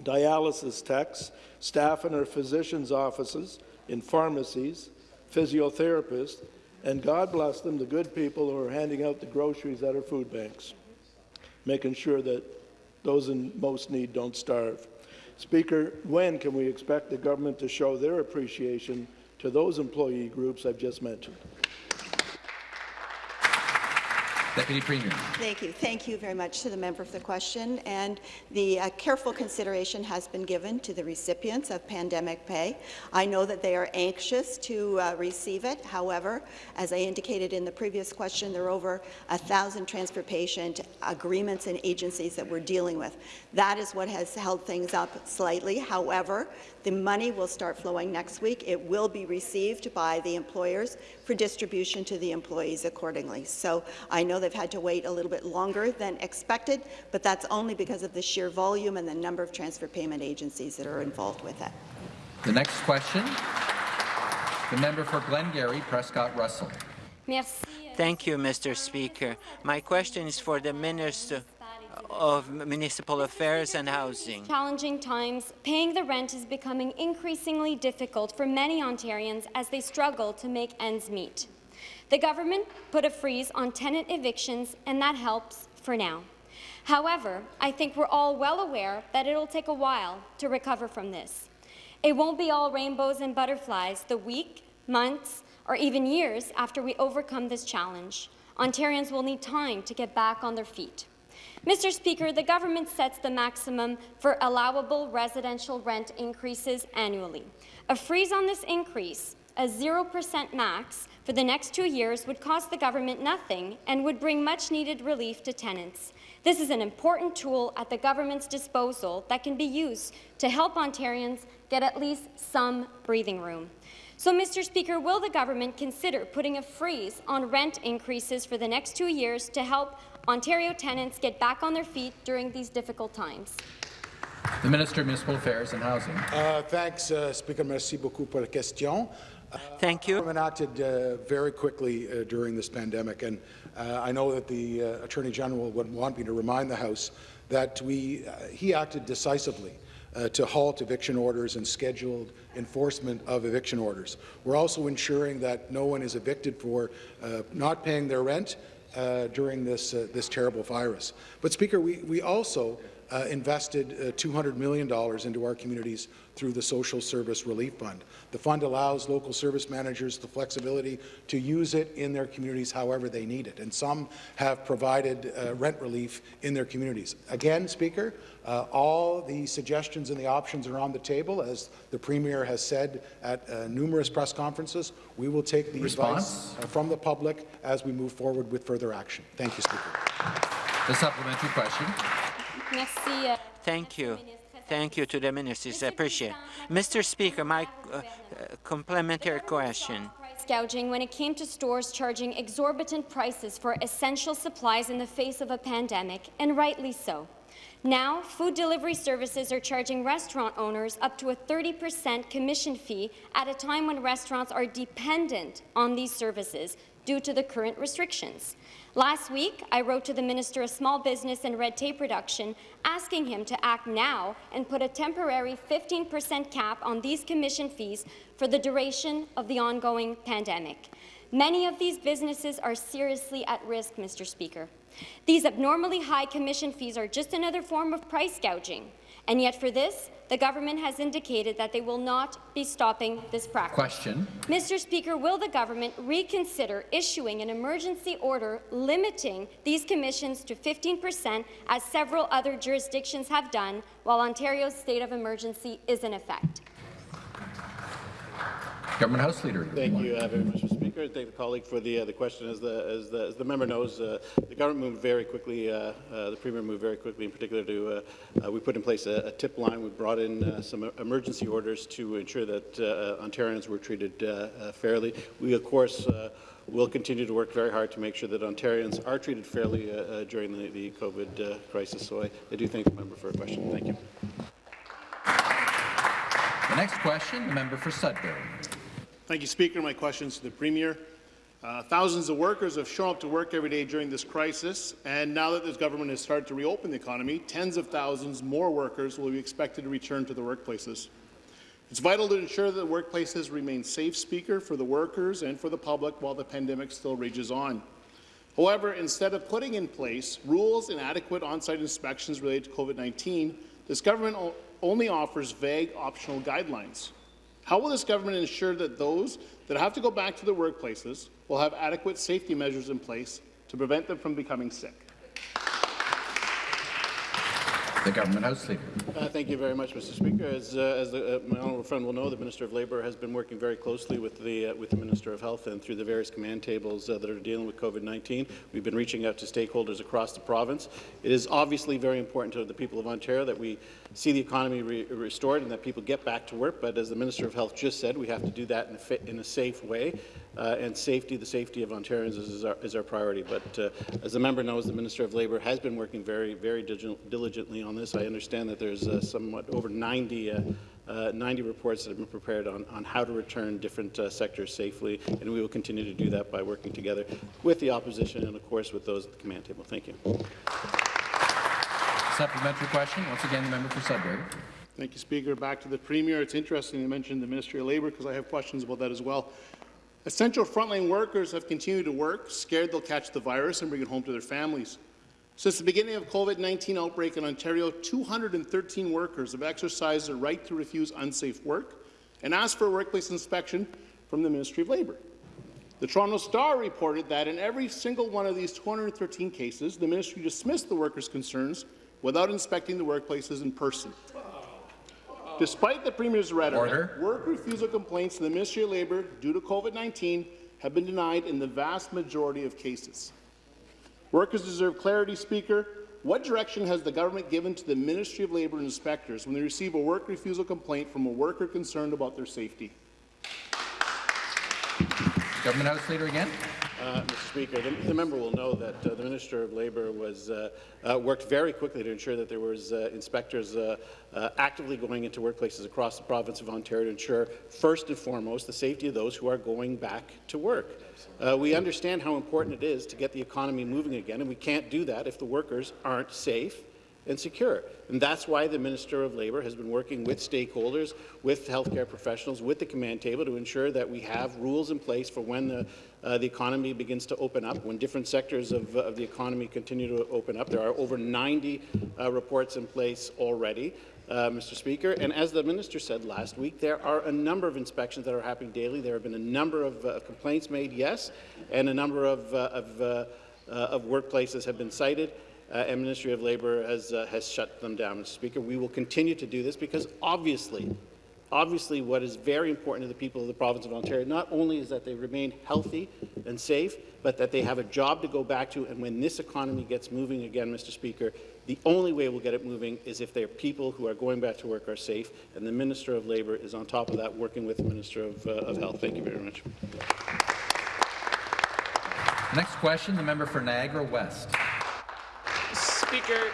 dialysis techs, staff in our physicians' offices, in pharmacies, physiotherapists, and God bless them, the good people who are handing out the groceries at our food banks, making sure that those in most need don't starve. Speaker, when can we expect the government to show their appreciation to those employee groups I've just mentioned? Deputy Premier. Thank you. Thank you very much to the member for the question. And the uh, careful consideration has been given to the recipients of pandemic pay. I know that they are anxious to uh, receive it. However, as I indicated in the previous question, there are over a thousand transfer patient agreements and agencies that we're dealing with. That is what has held things up slightly. However, the money will start flowing next week. It will be received by the employers for distribution to the employees accordingly. So I know they've had to wait a little bit longer than expected, but that's only because of the sheer volume and the number of transfer payment agencies that are involved with it. The next question, The member for Glengarry, Prescott Russell. Euh, Thank you, Mr. Speaker. My question is for the Minister of Municipal Affairs and Housing. Challenging times, paying the rent is becoming increasingly difficult for many Ontarians as they struggle to make ends meet. The government put a freeze on tenant evictions, and that helps for now. However, I think we're all well aware that it'll take a while to recover from this. It won't be all rainbows and butterflies the week, months, or even years after we overcome this challenge. Ontarians will need time to get back on their feet. Mr. Speaker, the government sets the maximum for allowable residential rent increases annually. A freeze on this increase, a 0% max, for the next two years would cost the government nothing and would bring much-needed relief to tenants. This is an important tool at the government's disposal that can be used to help Ontarians get at least some breathing room. So, Mr. Speaker, will the government consider putting a freeze on rent increases for the next two years to help Ontario tenants get back on their feet during these difficult times? The Minister of Municipal Affairs and Housing. Uh, thanks, uh, Speaker. Merci beaucoup pour la question. Uh, Thank you. Government acted uh, very quickly uh, during this pandemic, and uh, I know that the uh, Attorney General would want me to remind the House that we, uh, he acted decisively uh, to halt eviction orders and scheduled enforcement of eviction orders. We're also ensuring that no one is evicted for uh, not paying their rent uh, during this, uh, this terrible virus. But, Speaker, we, we also uh, invested uh, $200 million into our communities through the Social Service Relief Fund. The fund allows local service managers the flexibility to use it in their communities however they need it, and some have provided uh, rent relief in their communities. Again, Speaker, uh, all the suggestions and the options are on the table. As the Premier has said at uh, numerous press conferences, we will take the Response? advice uh, from the public as we move forward with further action. Thank you, Speaker. The supplementary question. Thank you. Thank you to the ministers. I appreciate it. Mr. Speaker, my uh, complementary question. gouging when it came to stores charging exorbitant prices for essential supplies in the face of a pandemic, and rightly so. Now, food delivery services are charging restaurant owners up to a 30% commission fee at a time when restaurants are dependent on these services due to the current restrictions. Last week, I wrote to the Minister of Small Business and Red Tape Reduction asking him to act now and put a temporary 15% cap on these commission fees for the duration of the ongoing pandemic. Many of these businesses are seriously at risk, Mr. Speaker. These abnormally high commission fees are just another form of price gouging, and yet for this, the government has indicated that they will not be stopping this practice. Question. Mr. Speaker, will the government reconsider issuing an emergency order limiting these commissions to 15 percent, as several other jurisdictions have done, while Ontario's state of emergency is in effect? Government House Leader. Thank you uh, very much, Mr. Speaker. Thank the colleague for the uh, the question. As the as the, as the member knows, uh, the government moved very quickly. Uh, uh, the premier moved very quickly, in particular to uh, we put in place a, a, tip line. We brought in some emergency orders to ensure that Ontarians were treated fairly. We, of course. We'll continue to work very hard to make sure that Ontarians are treated fairly during the, the COVID crisis. So I, I do thank the member for a question. Thank you. The next question, the member for Sudbury. Thank you, Speaker. My question is to the Premier. Uh, thousands of workers have shown up to work every day during this crisis, and now that this government has started to reopen the economy, tens of thousands more workers will be expected to return to the workplaces. It's vital to ensure that the workplaces remain safe, Speaker, for the workers and for the public while the pandemic still rages on. However, instead of putting in place rules and adequate on-site inspections related to COVID-19, this government only offers vague optional guidelines. How will this government ensure that those that have to go back to their workplaces will have adequate safety measures in place to prevent them from becoming sick? The Government House Leader. Uh, thank you very much, Mr. Speaker. As, uh, as the, uh, my honourable friend will know, the Minister of Labour has been working very closely with the, uh, with the Minister of Health and through the various command tables uh, that are dealing with COVID-19. We've been reaching out to stakeholders across the province. It is obviously very important to the people of Ontario that we see the economy re restored and that people get back to work. But as the Minister of Health just said, we have to do that in a, fit, in a safe way. Uh, and safety, the safety of Ontarians is, our, is our, priority. But uh, as the member knows, the Minister of Labour has been working very, very diligently on this. this. I understand that there's uh, somewhat over 90, uh, uh, 90 reports that have been prepared on, on how to return different uh, sectors safely, and we will continue to do that by working together with the opposition and, of course, with those at the command table. Thank you. Supplementary question. Once again, the member for Sudbury. Thank you, Speaker. Back to the Premier. It's interesting you mentioned the Ministry of Labour because I have questions about that as well. Essential frontline workers have continued to work, scared they'll catch the virus and bring it home to their families. Since the beginning of COVID-19 outbreak in Ontario, 213 workers have exercised their right to refuse unsafe work and asked for a workplace inspection from the Ministry of Labour. The Toronto Star reported that in every single one of these 213 cases, the ministry dismissed the workers' concerns without inspecting the workplaces in person. Despite the Premier's rhetoric, Order. work refusal complaints to the Ministry of Labour due to COVID-19 have been denied in the vast majority of cases. Workers deserve clarity, Speaker. What direction has the government given to the Ministry of Labour inspectors when they receive a work refusal complaint from a worker concerned about their safety? Government House Leader again. Uh, Mr. Speaker, the, the, member will know that uh, the Minister of Labour was uh, uh worked very quickly to ensure that there was uh, inspectors uh, actively going into workplaces across the province of Ontario to ensure, first and foremost, the safety of those who are going back to work. we understand how important it is to get the economy moving again, and we can't do that if the workers aren't safe and secure. And that's why the Minister of Labour has been working with stakeholders, with healthcare professionals, with the command table to ensure that we have rules in place for when the, uh, the economy begins to open up, when different sectors of, uh, of, the economy continue to open up. There are over 90 uh, reports in place already. Uh, Mr. Speaker. And as the minister said last week, there are a number of inspections that are happening daily. There have been a number of uh, complaints made, yes, and a number of, uh, of, uh, of workplaces have been cited and Ministry of Labour has, has shut them down. Mr. Speaker, we will continue to do this because obviously, obviously what is very important to the people of the province of Ontario not only is that they remain healthy and safe, but that they have a job to go back to. And when this economy gets moving again, Mr. Speaker, the only way we'll get it moving is if their people who are going back to work are safe. And the Minister of Labour is on top of that, working with the Minister of, uh, of Health. Thank you very much. Next question, the member for Niagara West. Speaker,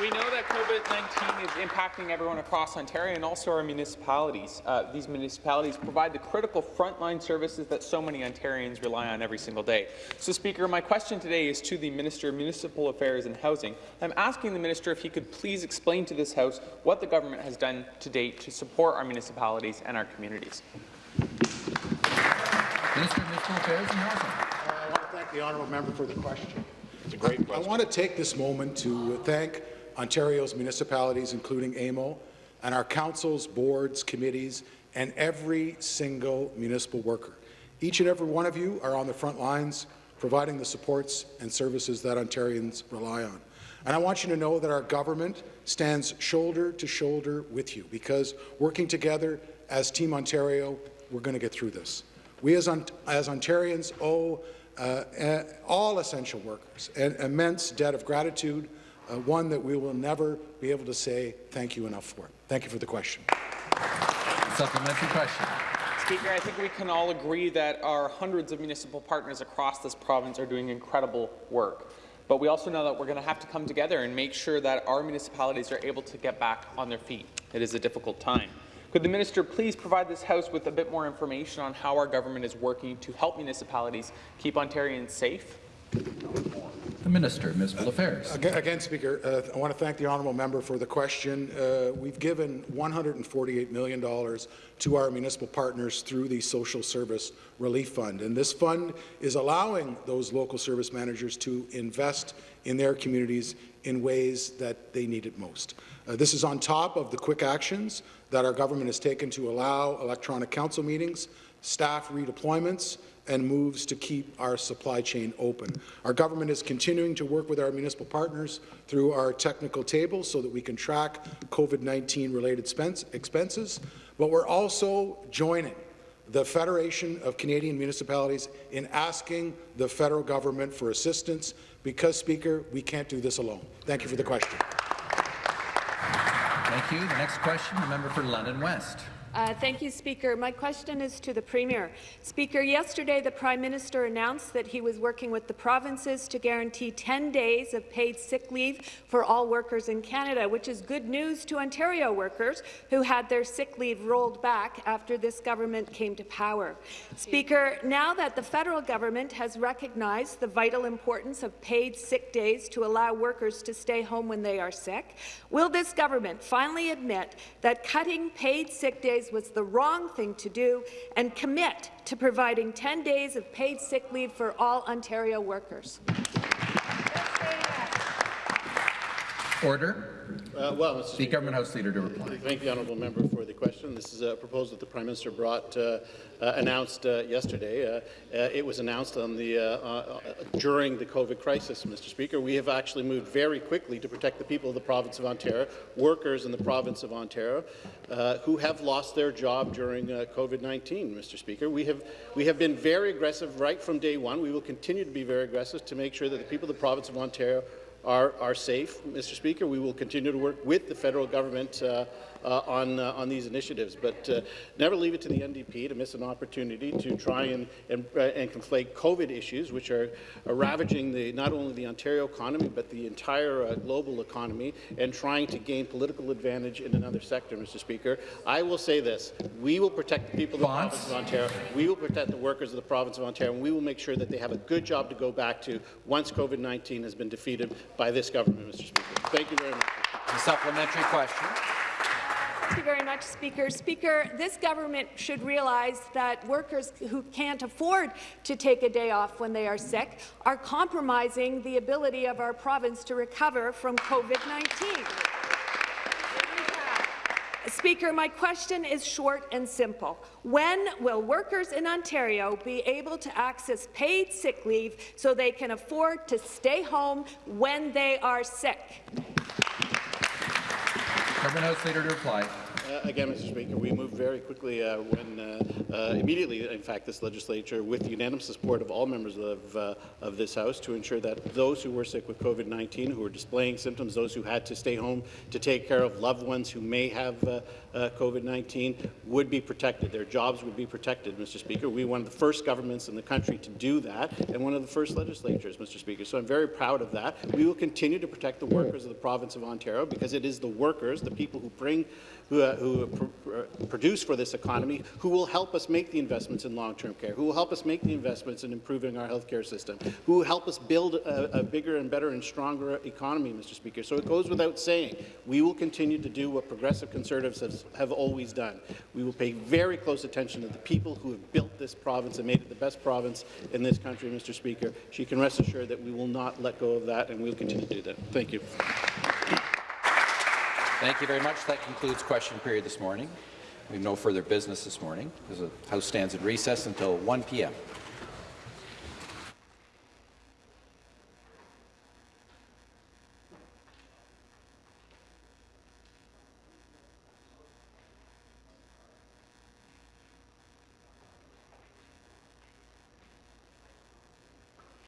we know that COVID-19 is impacting everyone across Ontario and also our municipalities. Uh, these municipalities provide the critical frontline services that so many Ontarians rely on every single day. So, Speaker, my question today is to the Minister of Municipal Affairs and Housing. I'm asking the Minister if he could please explain to this House what the government has done to date to support our municipalities and our communities. Minister of Municipal Affairs and Housing. Uh, I want to thank the honourable member for the question. It's a great question. I want to take this moment to thank Ontario's municipalities, including AMO, and our councils, boards, committees, and every single municipal worker. Each and every one of you are on the front lines providing the supports and services that Ontarians rely on. And I want you to know that our government stands shoulder to shoulder with you because working together as Team Ontario, we're going to get through this. We as, as Ontarians owe uh, uh, all essential workers an immense debt of gratitude, uh, one that we will never be able to say thank you enough for. Thank you for the question. Supplementary question. Speaker, I think we can all agree that our hundreds of municipal partners across this province are doing incredible work. But we also know that we're going to have to come together and make sure that our municipalities are able to get back on their feet. It is a difficult time. Could the minister please provide this House with a bit more information on how our government is working to help municipalities keep Ontarians safe? The Minister of Municipal Affairs. Again, again Speaker, uh, I want to thank the honourable member for the question. Uh, we've given $148 million to our municipal partners through the Social Service Relief Fund, and this fund is allowing those local service managers to invest in their communities in ways that they need it most. Uh, this is on top of the quick actions that our government has taken to allow electronic council meetings, staff redeployments, and moves to keep our supply chain open. Our government is continuing to work with our municipal partners through our technical table so that we can track COVID-19 related expenses, but we're also joining the Federation of Canadian Municipalities in asking the federal government for assistance because, Speaker, we can't do this alone. Thank you for the question. Thank you. The next question, the member for London West. Uh, thank you, Speaker. My question is to the Premier. Speaker, yesterday the Prime Minister announced that he was working with the provinces to guarantee 10 days of paid sick leave for all workers in Canada, which is good news to Ontario workers who had their sick leave rolled back after this government came to power. Speaker, now that the federal government has recognized the vital importance of paid sick days to allow workers to stay home when they are sick, will this government finally admit that cutting paid sick days was the wrong thing to do and commit to providing 10 days of paid sick leave for all Ontario workers. Order. Uh, well, Mr. The government house leader to reply. Thank the honourable member for the question. This is a proposal that the Prime Minister brought, uh, uh, announced uh, yesterday. Uh, uh, it was announced on the uh, during the COVID crisis, Mr. Speaker. We have actually moved very quickly to protect the people of the province of Ontario, workers in the province of Ontario, who have lost their job during COVID-19, Mr. Speaker. We have we have been very aggressive right from day one. We will continue to be very aggressive to make sure that the people of the province of Ontario are, are safe, Mr. Speaker. We will continue to work with the federal government uh, uh, on, uh, on these initiatives, but uh, never leave it to the NDP to miss an opportunity to try and, and, uh, and conflate COVID issues, which are, are ravaging the, not only the Ontario economy, but the entire uh, global economy, and trying to gain political advantage in another sector, Mr. Speaker. I will say this. We will protect the people of the province of Ontario. We will protect the workers of the province of Ontario, and we will make sure that they have a good job to go back to once COVID-19 has been defeated by this government, Mr. Speaker. Thank you very much. A supplementary question. Thank you very much, Speaker. Speaker, this government should realize that workers who can't afford to take a day off when they are sick are compromising the ability of our province to recover from COVID-19. Speaker, my question is short and simple. When will workers in Ontario be able to access paid sick leave so they can afford to stay home when they are sick? To reply. Uh, again, Mr. Speaker, we moved very quickly uh, when, uh, uh, immediately, in fact, this legislature, with unanimous support of all members of, uh, of this House, to ensure that those who were sick with COVID-19, who were displaying symptoms, those who had to stay home to take care of loved ones who may have uh, COVID-19, would be protected. Their jobs would be protected, Mr. Speaker. We were one of the first governments in the country to do that, and one of the first legislatures, Mr. Speaker. So I'm very proud of that. We will continue to protect the workers of the province of Ontario because it is the workers, the people who bring who, uh, who pr uh, produce for this economy, who will help us make the investments in long-term care, who will help us make the investments in improving our healthcare system, who will help us build a, a bigger and better and stronger economy, Mr. Speaker. So it goes without saying, we will continue to do what progressive conservatives have, have always done. We will pay very close attention to the people who have built this province and made it the best province in this country, Mr. Speaker. She can rest assured that we will not let go of that, and we will continue to do that. Thank you. Thank you very much. That concludes question period this morning. We have no further business this morning. The House stands at recess until 1 p.m.